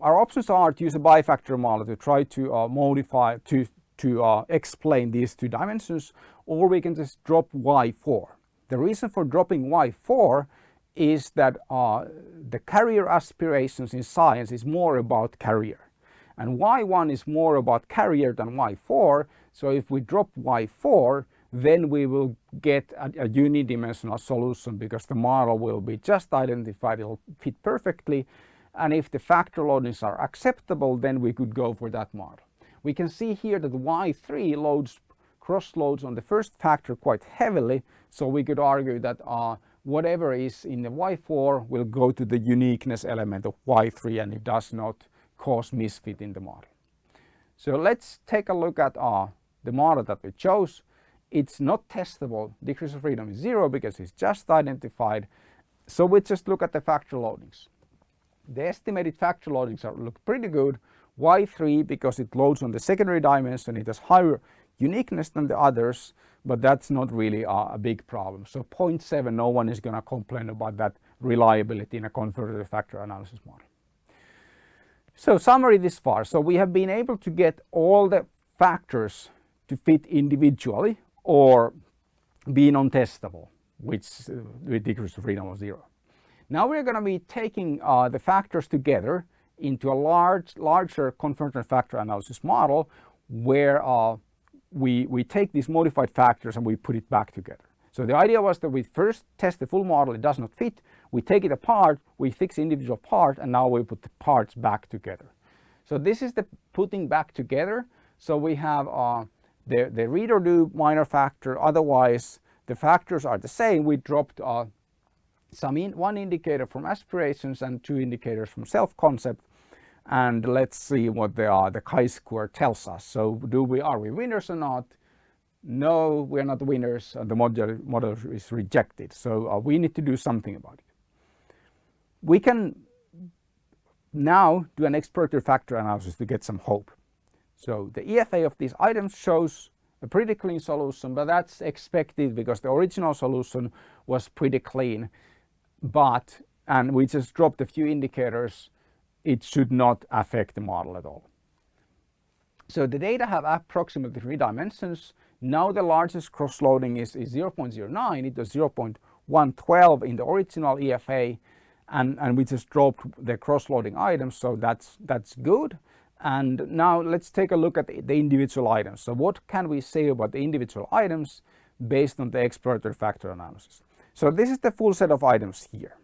our options are to use a bifactor model to try to uh, modify, to, to uh, explain these two dimensions, or we can just drop y4. The reason for dropping y4 is that uh, the career aspirations in science is more about career. and y1 is more about career than y4 so if we drop y4 then we will get a, a unidimensional solution because the model will be just identified it will fit perfectly and if the factor loadings are acceptable then we could go for that model. We can see here that Y3 loads cross loads on the first factor quite heavily. So we could argue that uh, whatever is in the Y4 will go to the uniqueness element of Y3 and it does not cause misfit in the model. So let's take a look at uh, the model that we chose. It's not testable, degrees of freedom is zero because it's just identified. So we just look at the factor loadings. The estimated factor loadings are, look pretty good. Y3 because it loads on the secondary dimension, it has higher uniqueness than the others, but that's not really a, big problem. So 0.7, no one is going to complain about that reliability in a confirmatory factor analysis model. So summary this far. So we have been able to get all the factors to fit individually or be non-testable, which uh, with degrees of freedom of zero. Now we're going to be taking uh, the factors together into a large, larger confirmatory factor analysis model where uh, we, we take these modified factors and we put it back together. So the idea was that we first test the full model, it does not fit, we take it apart, we fix individual part and now we put the parts back together. So this is the putting back together. So we have uh, the, the read or do minor factor, otherwise the factors are the same. We dropped uh, some in, one indicator from aspirations and two indicators from self-concept and let's see what the, uh, the chi-square tells us. So do we, are we winners or not? No, we're not winners and the model, model is rejected. So uh, we need to do something about it. We can now do an exploratory factor analysis to get some hope. So the EFA of these items shows a pretty clean solution, but that's expected because the original solution was pretty clean. But, and we just dropped a few indicators it should not affect the model at all. So the data have approximately three dimensions. Now the largest cross-loading is, is 0.09, it was 0.112 in the original EFA and, and we just dropped the cross-loading items so that's, that's good. And now let's take a look at the, the individual items. So what can we say about the individual items based on the exploratory factor analysis? So this is the full set of items here.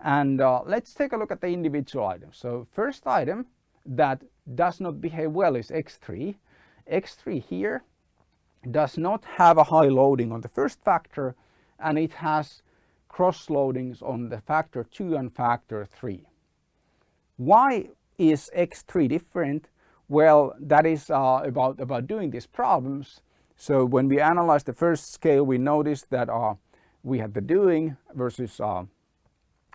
And uh, let's take a look at the individual items. So first item that does not behave well is X3. X3 here does not have a high loading on the first factor and it has cross loadings on the factor 2 and factor 3. Why is X3 different? Well, that is uh, about, about doing these problems. So when we analyze the first scale, we noticed that uh, we had the doing versus uh,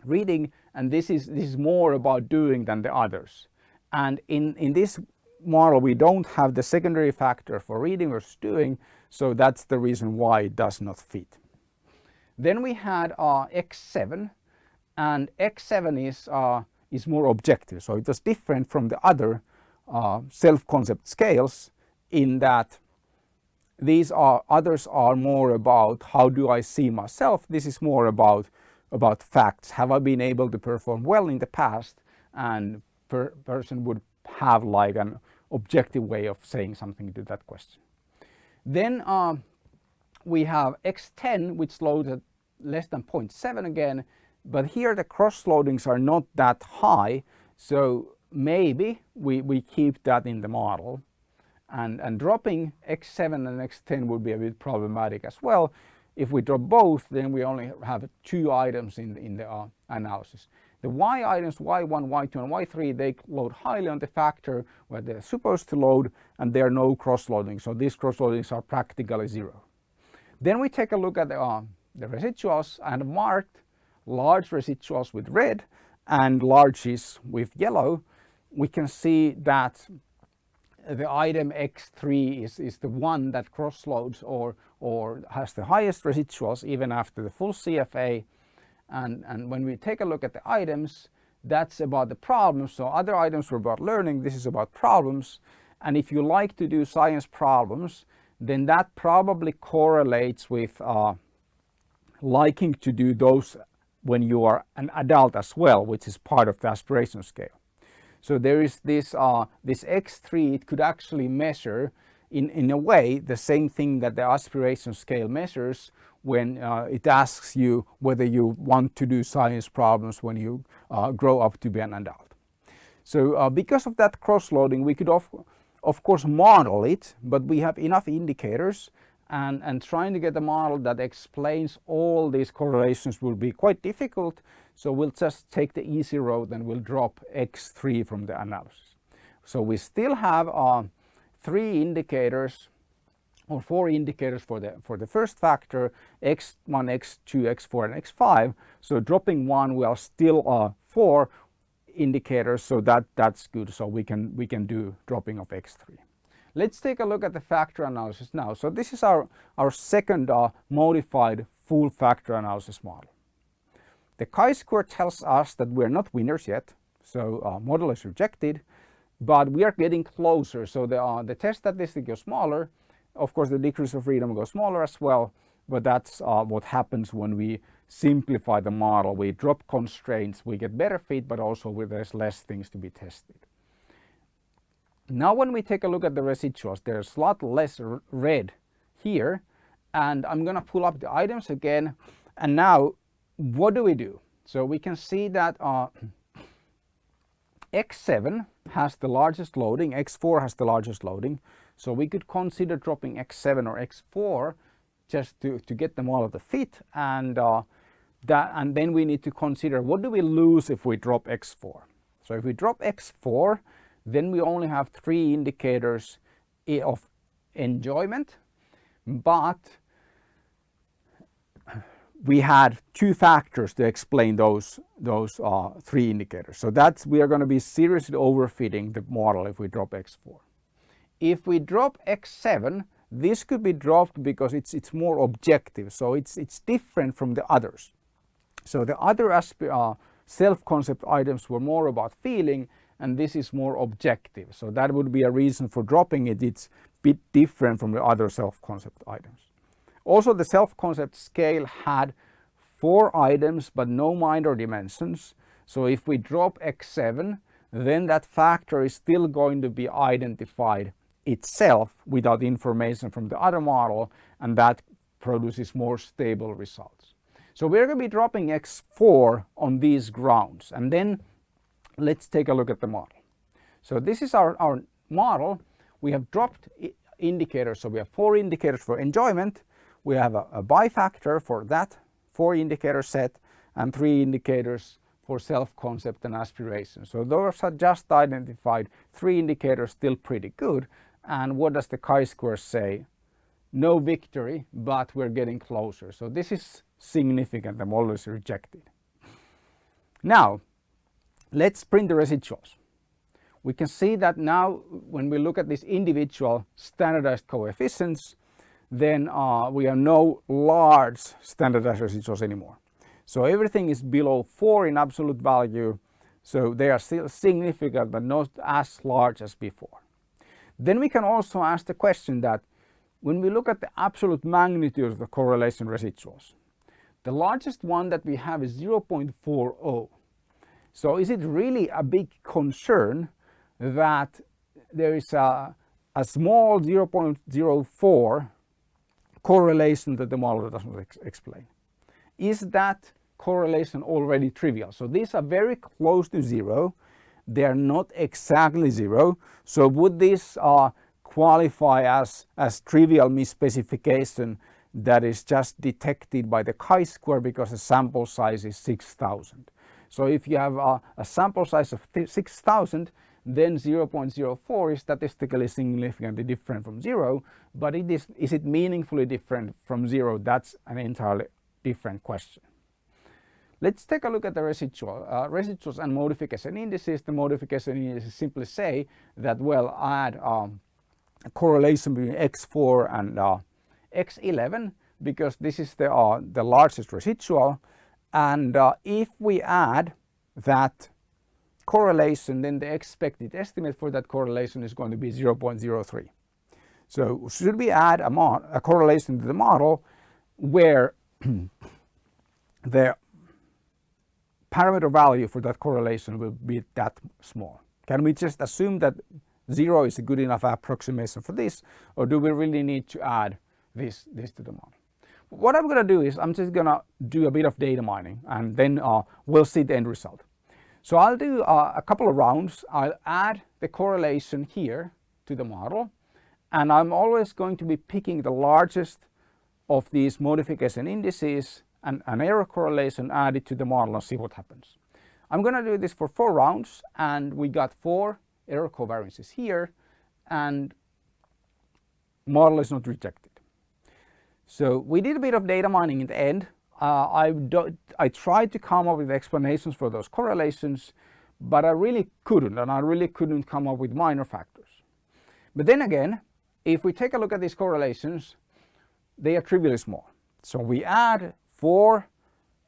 reading and this is this is more about doing than the others. And in in this model we don't have the secondary factor for reading versus doing so that's the reason why it does not fit. Then we had uh, x7 and x7 is uh, is more objective so it was different from the other uh, self-concept scales in that these are others are more about how do I see myself? This is more about about facts. Have I been able to perform well in the past? And per person would have like an objective way of saying something to that question. Then uh, we have X10 which loads at less than 0.7 again, but here the cross loadings are not that high. So maybe we, we keep that in the model and, and dropping X7 and X10 would be a bit problematic as well if we drop both, then we only have two items in, in the uh, analysis. The y items, y1, y2 and y3, they load highly on the factor where they're supposed to load and there are no cross-loading. So these cross-loadings are practically zero. Then we take a look at the, uh, the residuals and marked large residuals with red and larges with yellow. We can see that the item X3 is, is the one that cross-loads or, or has the highest residuals even after the full CFA. And, and when we take a look at the items, that's about the problems. So other items were about learning, this is about problems. And if you like to do science problems, then that probably correlates with uh, liking to do those when you are an adult as well, which is part of the aspiration scale. So there is this, uh, this X3, it could actually measure in, in a way the same thing that the aspiration scale measures when uh, it asks you whether you want to do science problems when you uh, grow up to be an adult. So uh, because of that cross-loading we could of course model it, but we have enough indicators and, and trying to get a model that explains all these correlations will be quite difficult. So we'll just take the easy road and we'll drop X3 from the analysis. So we still have uh, three indicators or four indicators for the for the first factor x1 x2 x4 and x5 so dropping one we are still uh, four indicators so that that's good so we can we can do dropping of x3 let's take a look at the factor analysis now so this is our our second uh, modified full factor analysis model the chi-square tells us that we're not winners yet so our model is rejected but we are getting closer so the uh, the test statistic is smaller of course the degrees of freedom go smaller as well but that's uh, what happens when we simplify the model. We drop constraints, we get better fit, but also there's less things to be tested. Now when we take a look at the residuals, there's a lot less red here and I'm going to pull up the items again and now what do we do? So we can see that uh, X7 has the largest loading, X4 has the largest loading. So we could consider dropping X7 or X4 just to, to get them all of the fit and uh, that and then we need to consider what do we lose if we drop x4 so if we drop x4 then we only have three indicators of enjoyment but we had two factors to explain those those uh, three indicators. So that's we are going to be seriously overfitting the model if we drop x4 if we drop x7 this could be dropped because it's it's more objective. So it's it's different from the others. So the other uh, self-concept items were more about feeling and this is more objective. So that would be a reason for dropping it. It's a bit different from the other self-concept items. Also the self-concept scale had four items but no minor dimensions. So if we drop X7 then that factor is still going to be identified itself without information from the other model and that produces more stable results. So we're going to be dropping X4 on these grounds and then let's take a look at the model. So this is our, our model. We have dropped indicators. So we have four indicators for enjoyment. We have a, a bifactor for that four indicator set and three indicators for self-concept and aspiration. So those are just identified three indicators still pretty good. And what does the chi-square say? No victory, but we're getting closer. So this is significant, the model is rejected. Now, let's print the residuals. We can see that now when we look at these individual standardized coefficients, then uh, we have no large standardized residuals anymore. So everything is below 4 in absolute value, so they are still significant but not as large as before. Then we can also ask the question that when we look at the absolute magnitude of the correlation residuals, the largest one that we have is 0.40. So is it really a big concern that there is a, a small 0.04 correlation that the model doesn't ex explain? Is that correlation already trivial? So these are very close to zero. They are not exactly zero. So would this uh, qualify as, as trivial misspecification that is just detected by the chi-square because the sample size is 6000. So if you have a, a sample size of 6000 then 0.04 is statistically significantly different from zero but it is, is it meaningfully different from zero that's an entirely different question. Let's take a look at the residual, uh, residuals and modification indices. The modification indices simply say that well add um, a correlation between x4 and uh, x11 because this is the, uh, the largest residual and uh, if we add that correlation then the expected estimate for that correlation is going to be 0.03. So should we add a, a correlation to the model where the parameter value for that correlation will be that small? Can we just assume that zero is a good enough approximation for this or do we really need to add this, this to the model. What I'm going to do is I'm just going to do a bit of data mining and then uh, we'll see the end result. So I'll do uh, a couple of rounds. I'll add the correlation here to the model and I'm always going to be picking the largest of these modification indices and an error correlation added to the model and see what happens. I'm going to do this for four rounds and we got four error covariances here and model is not rejected. So we did a bit of data mining in the end. Uh, I, I tried to come up with explanations for those correlations, but I really couldn't, and I really couldn't come up with minor factors. But then again, if we take a look at these correlations, they are trivially small. So we add four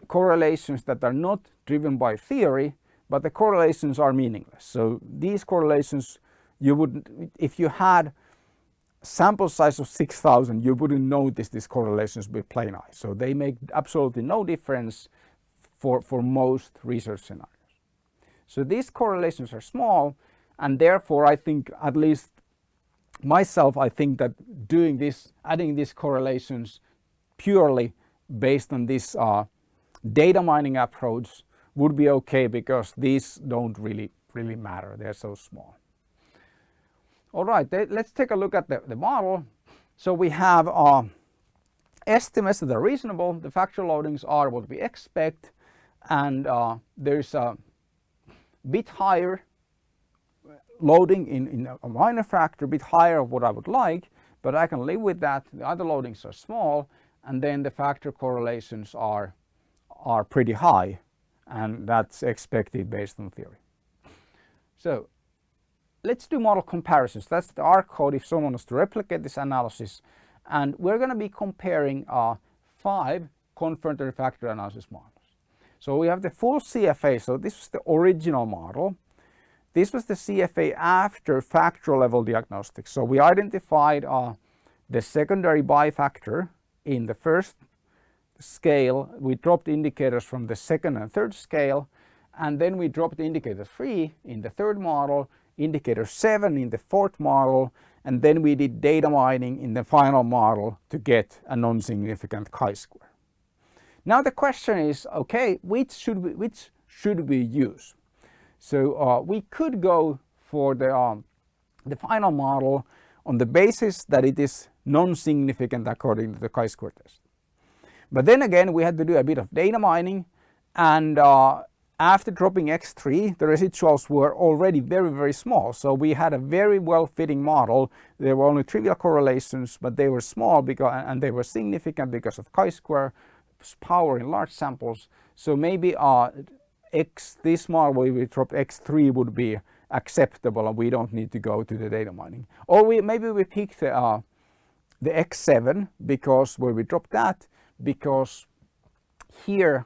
correlations that are not driven by theory, but the correlations are meaningless. So these correlations, you would, if you had sample size of 6000, you wouldn't notice these correlations with plain eyes. So they make absolutely no difference for, for most research scenarios. So these correlations are small and therefore I think at least myself I think that doing this, adding these correlations purely based on this uh, data mining approach would be okay because these don't really really matter they're so small all right let's take a look at the, the model. So we have uh, estimates that are reasonable. The factor loadings are what we expect. And uh, there's a bit higher loading in, in a minor factor a bit higher of what I would like but I can live with that. The other loadings are small and then the factor correlations are are pretty high and that's expected based on theory. So let's do model comparisons. That's the R code if someone wants to replicate this analysis and we're going to be comparing uh, five confirmatory factor analysis models. So we have the full CFA, so this was the original model. This was the CFA after factor level diagnostics. So we identified uh, the secondary bifactor in the first scale, we dropped indicators from the second and third scale, and then we dropped the indicator 3 in the third model, indicator 7 in the fourth model, and then we did data mining in the final model to get a non-significant chi-square. Now the question is, okay, which should we, which should we use? So uh, we could go for the, um, the final model on the basis that it is non-significant according to the chi-square test. But then again, we had to do a bit of data mining and uh, after dropping X3, the residuals were already very, very small. So we had a very well fitting model. There were only trivial correlations, but they were small because, and they were significant because of chi-square power in large samples. So maybe uh, X, this model where we dropped X3 would be acceptable and we don't need to go to the data mining. Or we maybe we picked the, uh, the X7 because where we dropped that, because here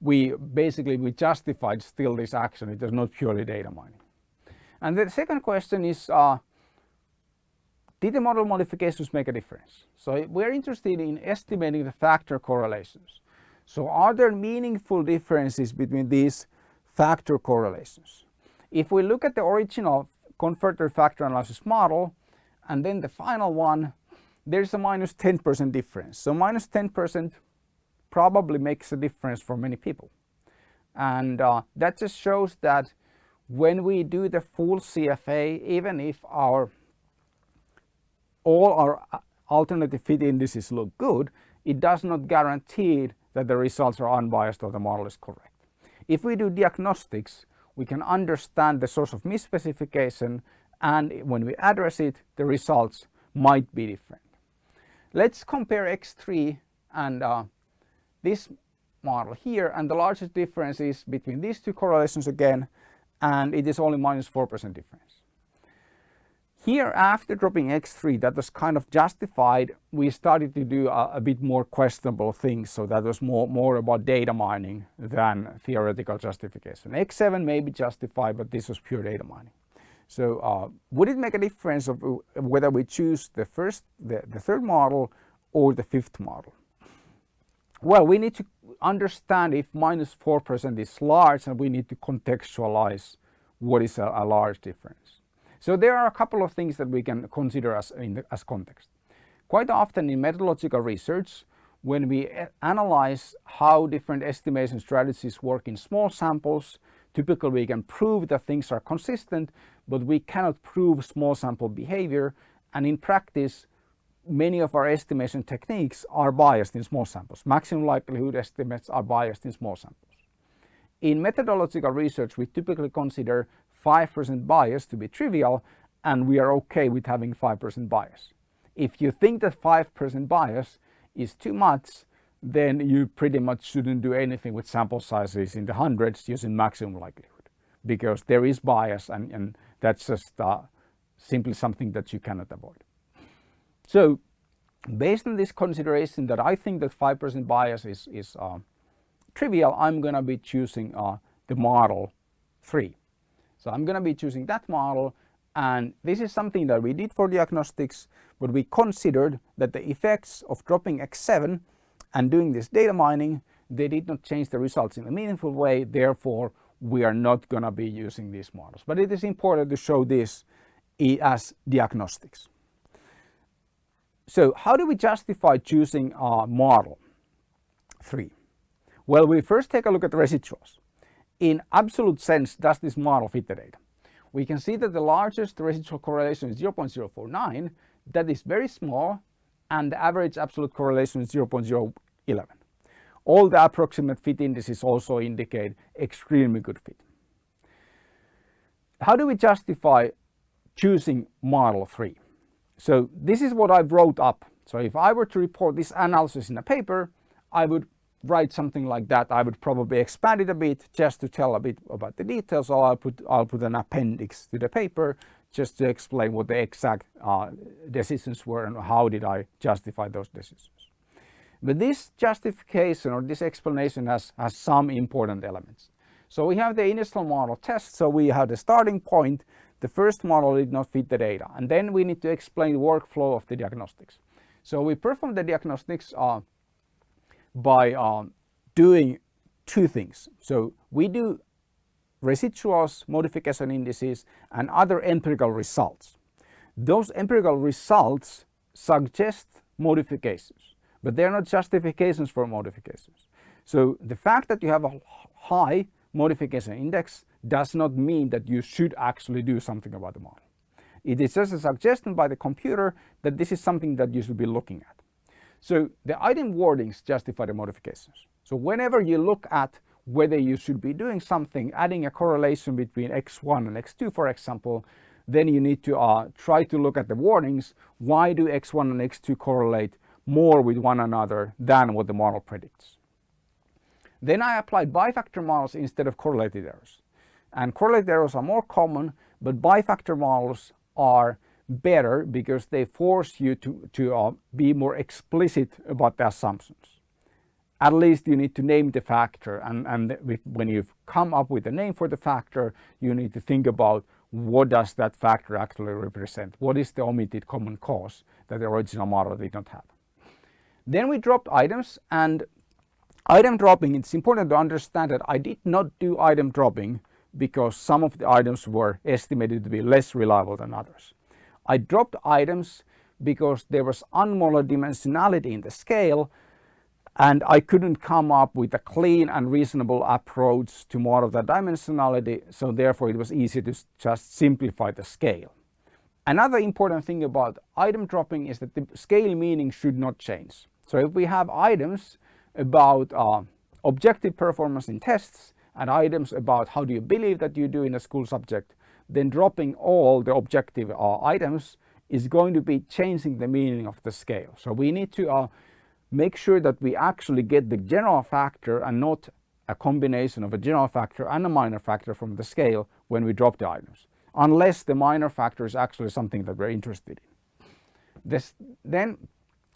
we basically we justified still this action. It is not purely data mining. And the second question is, uh, did the model modifications make a difference? So we're interested in estimating the factor correlations. So are there meaningful differences between these factor correlations? If we look at the original confirmatory factor analysis model and then the final one, there's a minus 10% difference. So minus 10% probably makes a difference for many people. And uh, that just shows that when we do the full CFA, even if our all our uh, alternative fit indices look good, it does not guarantee that the results are unbiased or the model is correct. If we do diagnostics, we can understand the source of misspecification and when we address it, the results might be different. Let's compare X3 and uh, this model here and the largest difference is between these two correlations again and it is only minus 4% difference. Here after dropping X3 that was kind of justified we started to do a, a, bit more questionable things so that was more, more about data mining than theoretical justification. X7 may be justified but this was pure data mining. So uh, would it make a difference of whether we choose the first, the, the third model or the fifth model? Well, we need to understand if minus 4% is large and we need to contextualize what is a, a, large difference. So there are a couple of things that we can consider as, the, as context. Quite often in methodological research, when we analyze how different estimation strategies work in small samples, Typically we can prove that things are consistent, but we cannot prove small sample behavior. And in practice, many of our estimation techniques are biased in small samples. Maximum likelihood estimates are biased in small samples. In methodological research, we typically consider 5% bias to be trivial and we are okay with having 5% bias. If you think that 5% bias is too much, then you pretty much shouldn't do anything with sample sizes in the hundreds using maximum likelihood because there is bias and, and that's just uh, simply something that you cannot avoid. So based on this consideration that I think that 5% bias is, is uh, trivial, I'm going to be choosing uh, the model 3. So I'm going to be choosing that model and this is something that we did for diagnostics but we considered that the effects of dropping X7 and doing this data mining they did not change the results in a meaningful way therefore we are not going to be using these models. But it is important to show this as diagnostics. So how do we justify choosing a model 3? Well, we first take a look at the residuals. In absolute sense, does this model fit the data? We can see that the largest residual correlation is 0.049. That is very small and the average absolute correlation is 0.011. All the approximate fit indices also indicate extremely good fit. How do we justify choosing model 3? So this is what I wrote up. So if I were to report this analysis in a paper, I would write something like that. I would probably expand it a bit just to tell a bit about the details or I'll put, I'll put an appendix to the paper just to explain what the exact uh, decisions were and how did I justify those decisions. But this justification or this explanation has, has some important elements. So we have the initial model test. So we have the starting point the first model did not fit the data. And then we need to explain the workflow of the diagnostics. So we perform the diagnostics uh, by uh, doing two things. So we do residuals, modification indices, and other empirical results. Those empirical results suggest modifications, but they're not justifications for modifications. So the fact that you have a high modification index does not mean that you should actually do something about the model. It is just a suggestion by the computer that this is something that you should be looking at. So the item wordings justify the modifications. So whenever you look at whether you should be doing something, adding a correlation between x1 and x2 for example, then you need to uh, try to look at the wordings. Why do x1 and x2 correlate more with one another than what the model predicts? Then I applied bifactor models instead of correlated errors. And correlated errors are more common, but bifactor models are better because they force you to, to uh, be more explicit about the assumptions. At least you need to name the factor and, and when you've come up with a name for the factor, you need to think about what does that factor actually represent? What is the omitted common cause that the original model did not have? Then we dropped items and item dropping, it's important to understand that I did not do item dropping because some of the items were estimated to be less reliable than others. I dropped items because there was unmolar dimensionality in the scale and I couldn't come up with a clean and reasonable approach to model that dimensionality so therefore it was easy to just simplify the scale. Another important thing about item dropping is that the scale meaning should not change. So if we have items about uh, objective performance in tests and items about how do you believe that you do in a school subject, then dropping all the objective uh, items is going to be changing the meaning of the scale. So we need to uh, make sure that we actually get the general factor and not a combination of a general factor and a minor factor from the scale when we drop the items, unless the minor factor is actually something that we're interested in. This, then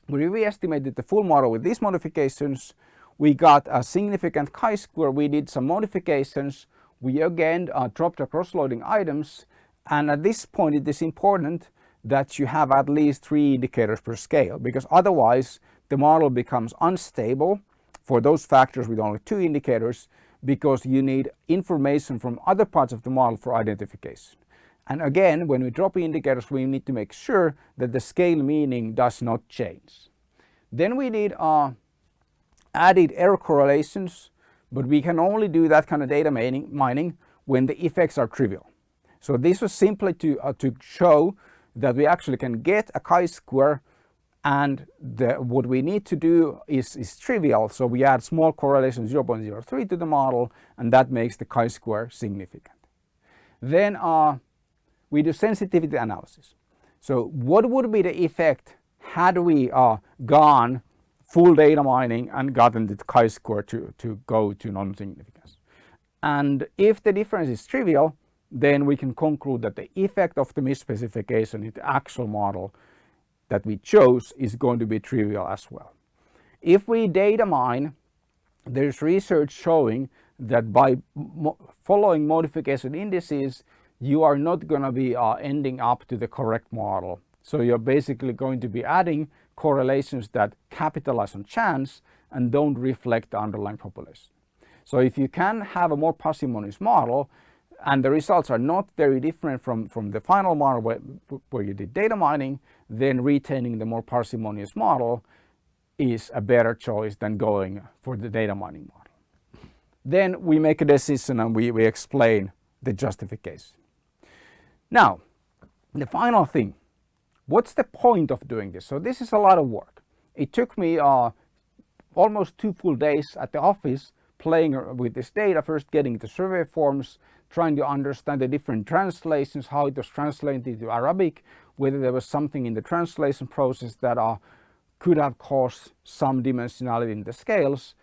we re-estimated the full model with these modifications we got a significant chi-square. We did some modifications. We again uh, dropped the cross-loading items. And at this point, it is important that you have at least three indicators per scale because otherwise the model becomes unstable for those factors with only two indicators because you need information from other parts of the model for identification. And again, when we drop indicators, we need to make sure that the scale meaning does not change. Then we need uh, added error correlations, but we can only do that kind of data mining when the effects are trivial. So this was simply to, uh, to show that we actually can get a chi-square and the, what we need to do is, is trivial. So we add small correlation 0.03 to the model and that makes the chi-square significant. Then uh, we do sensitivity analysis. So what would be the effect had we uh, gone full data mining and gotten the chi-square to, to go to non-significance? And if the difference is trivial, then we can conclude that the effect of the misspecification in the actual model that we chose is going to be trivial as well. If we data mine, there's research showing that by mo following modification indices, you are not going to be uh, ending up to the correct model. So you're basically going to be adding correlations that capitalize on chance and don't reflect the underlying population. So if you can have a more parsimonious model and the results are not very different from, from the final model where, where you did data mining, then retaining the more parsimonious model is a better choice than going for the data mining model. Then we make a decision and we, we explain the justification. Now, the final thing, what's the point of doing this? So this is a lot of work. It took me uh, almost two full days at the office playing with this data, first getting the survey forms, trying to understand the different translations, how it was translated into Arabic, whether there was something in the translation process that uh, could have caused some dimensionality in the scales,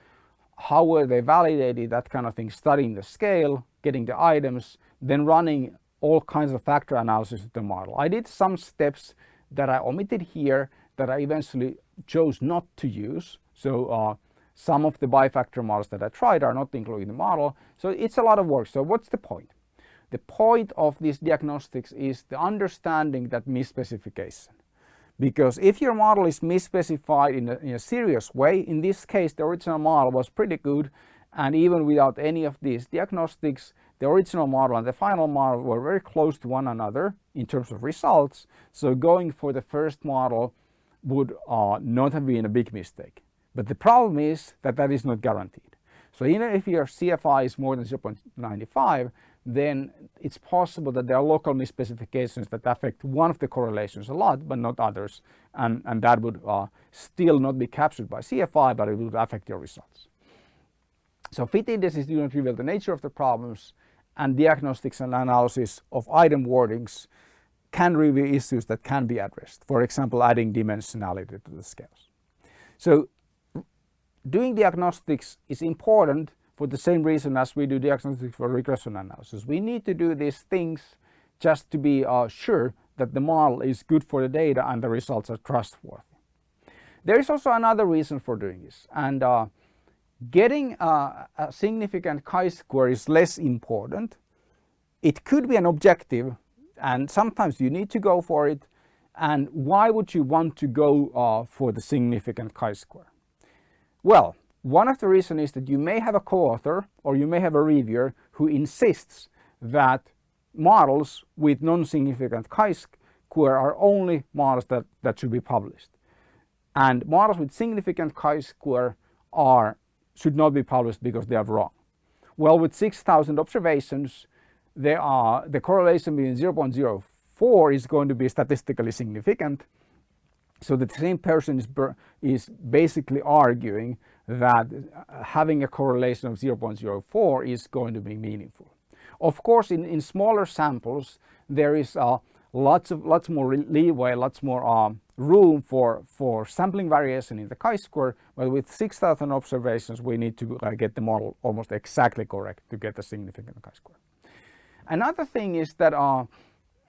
how were they validated, that kind of thing, studying the scale, getting the items, then running all kinds of factor analysis of the model. I did some steps that I omitted here that I eventually chose not to use. So uh, some of the bifactor models that I tried are not included in the model. So it's a lot of work. So what's the point? The point of these diagnostics is the understanding that misspecification. Because if your model is misspecified in a, in a serious way, in this case the original model was pretty good and even without any of these diagnostics, the original model and the final model were very close to one another in terms of results. So going for the first model would uh, not have been a big mistake. But the problem is that that is not guaranteed. So even if your CFI is more than 0.95, then it's possible that there are local misspecifications that affect one of the correlations a lot, but not others. And, and that would uh, still not be captured by CFI, but it would affect your results. So fit indices do not reveal the nature of the problems and diagnostics and analysis of item wordings can reveal issues that can be addressed. For example, adding dimensionality to the scales. So doing diagnostics is important for the same reason as we do diagnostics for regression analysis. We need to do these things just to be uh, sure that the model is good for the data and the results are trustworthy. There is also another reason for doing this and uh, getting uh, a significant chi-square is less important. It could be an objective and sometimes you need to go for it and why would you want to go uh, for the significant chi-square? Well, one of the reasons is that you may have a co-author or you may have a reviewer who insists that models with non-significant chi-square are only models that, that should be published. And models with significant chi-square are should not be published because they are wrong. Well, with 6,000 observations, there are, the correlation between 0.04 is going to be statistically significant so the same person is, is basically arguing that uh, having a correlation of 0.04 is going to be meaningful. Of course, in, in smaller samples, there is uh, lots of lots more leeway, lots more um, room for, for sampling variation in the chi-square, but with 6,000 observations, we need to uh, get the model almost exactly correct to get a significant chi-square. Another thing is that uh,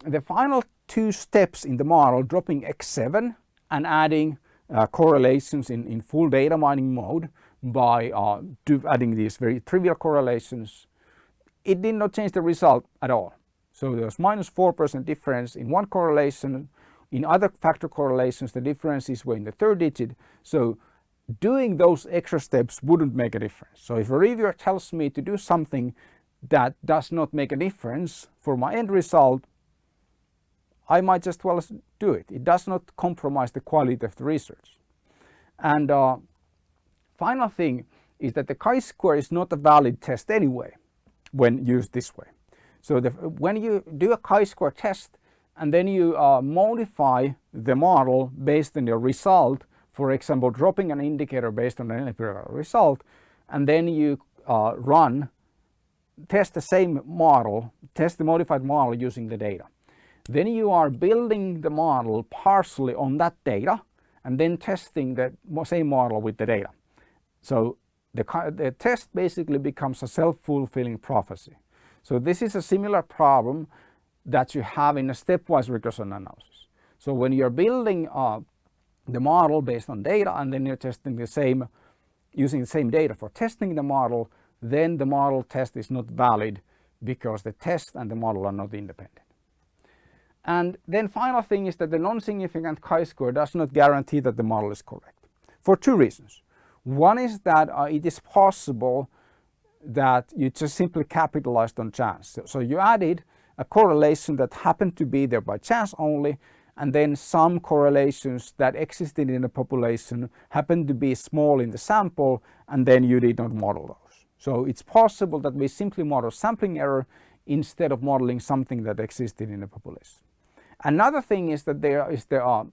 the final two steps in the model, dropping X7 and adding uh, correlations in, in full data mining mode by uh, adding these very trivial correlations, it did not change the result at all. So there was minus 4% difference in one correlation. In other factor correlations, the differences were in the third digit. So doing those extra steps wouldn't make a difference. So if a reviewer tells me to do something that does not make a difference for my end result, I might just well do it. It does not compromise the quality of the research. And uh, final thing is that the chi-square is not a valid test anyway when used this way. So the, when you do a chi-square test and then you uh, modify the model based on your result, for example, dropping an indicator based on an empirical result, and then you uh, run, test the same model, test the modified model using the data. Then you are building the model partially on that data and then testing the same model with the data. So the, the test basically becomes a self-fulfilling prophecy. So this is a similar problem that you have in a stepwise regression analysis. So when you're building uh, the model based on data and then you're testing the same, using the same data for testing the model, then the model test is not valid because the test and the model are not independent. And then final thing is that the non-significant chi-square does not guarantee that the model is correct for two reasons. One is that uh, it is possible that you just simply capitalized on chance. So, so, you added a correlation that happened to be there by chance only and then some correlations that existed in the population happened to be small in the sample and then you did not model those. So it's possible that we simply model sampling error instead of modeling something that existed in the population. Another thing is that there is the uh,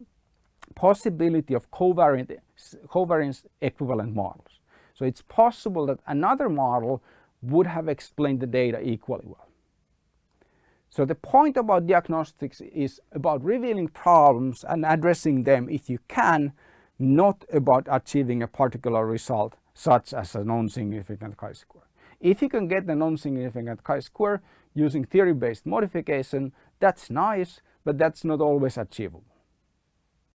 possibility of covariant, covariance equivalent models. So it's possible that another model would have explained the data equally well. So the point about diagnostics is about revealing problems and addressing them if you can, not about achieving a particular result such as a non-significant chi-square. If you can get the non-significant chi-square using theory-based modification, that's nice, but that's not always achievable.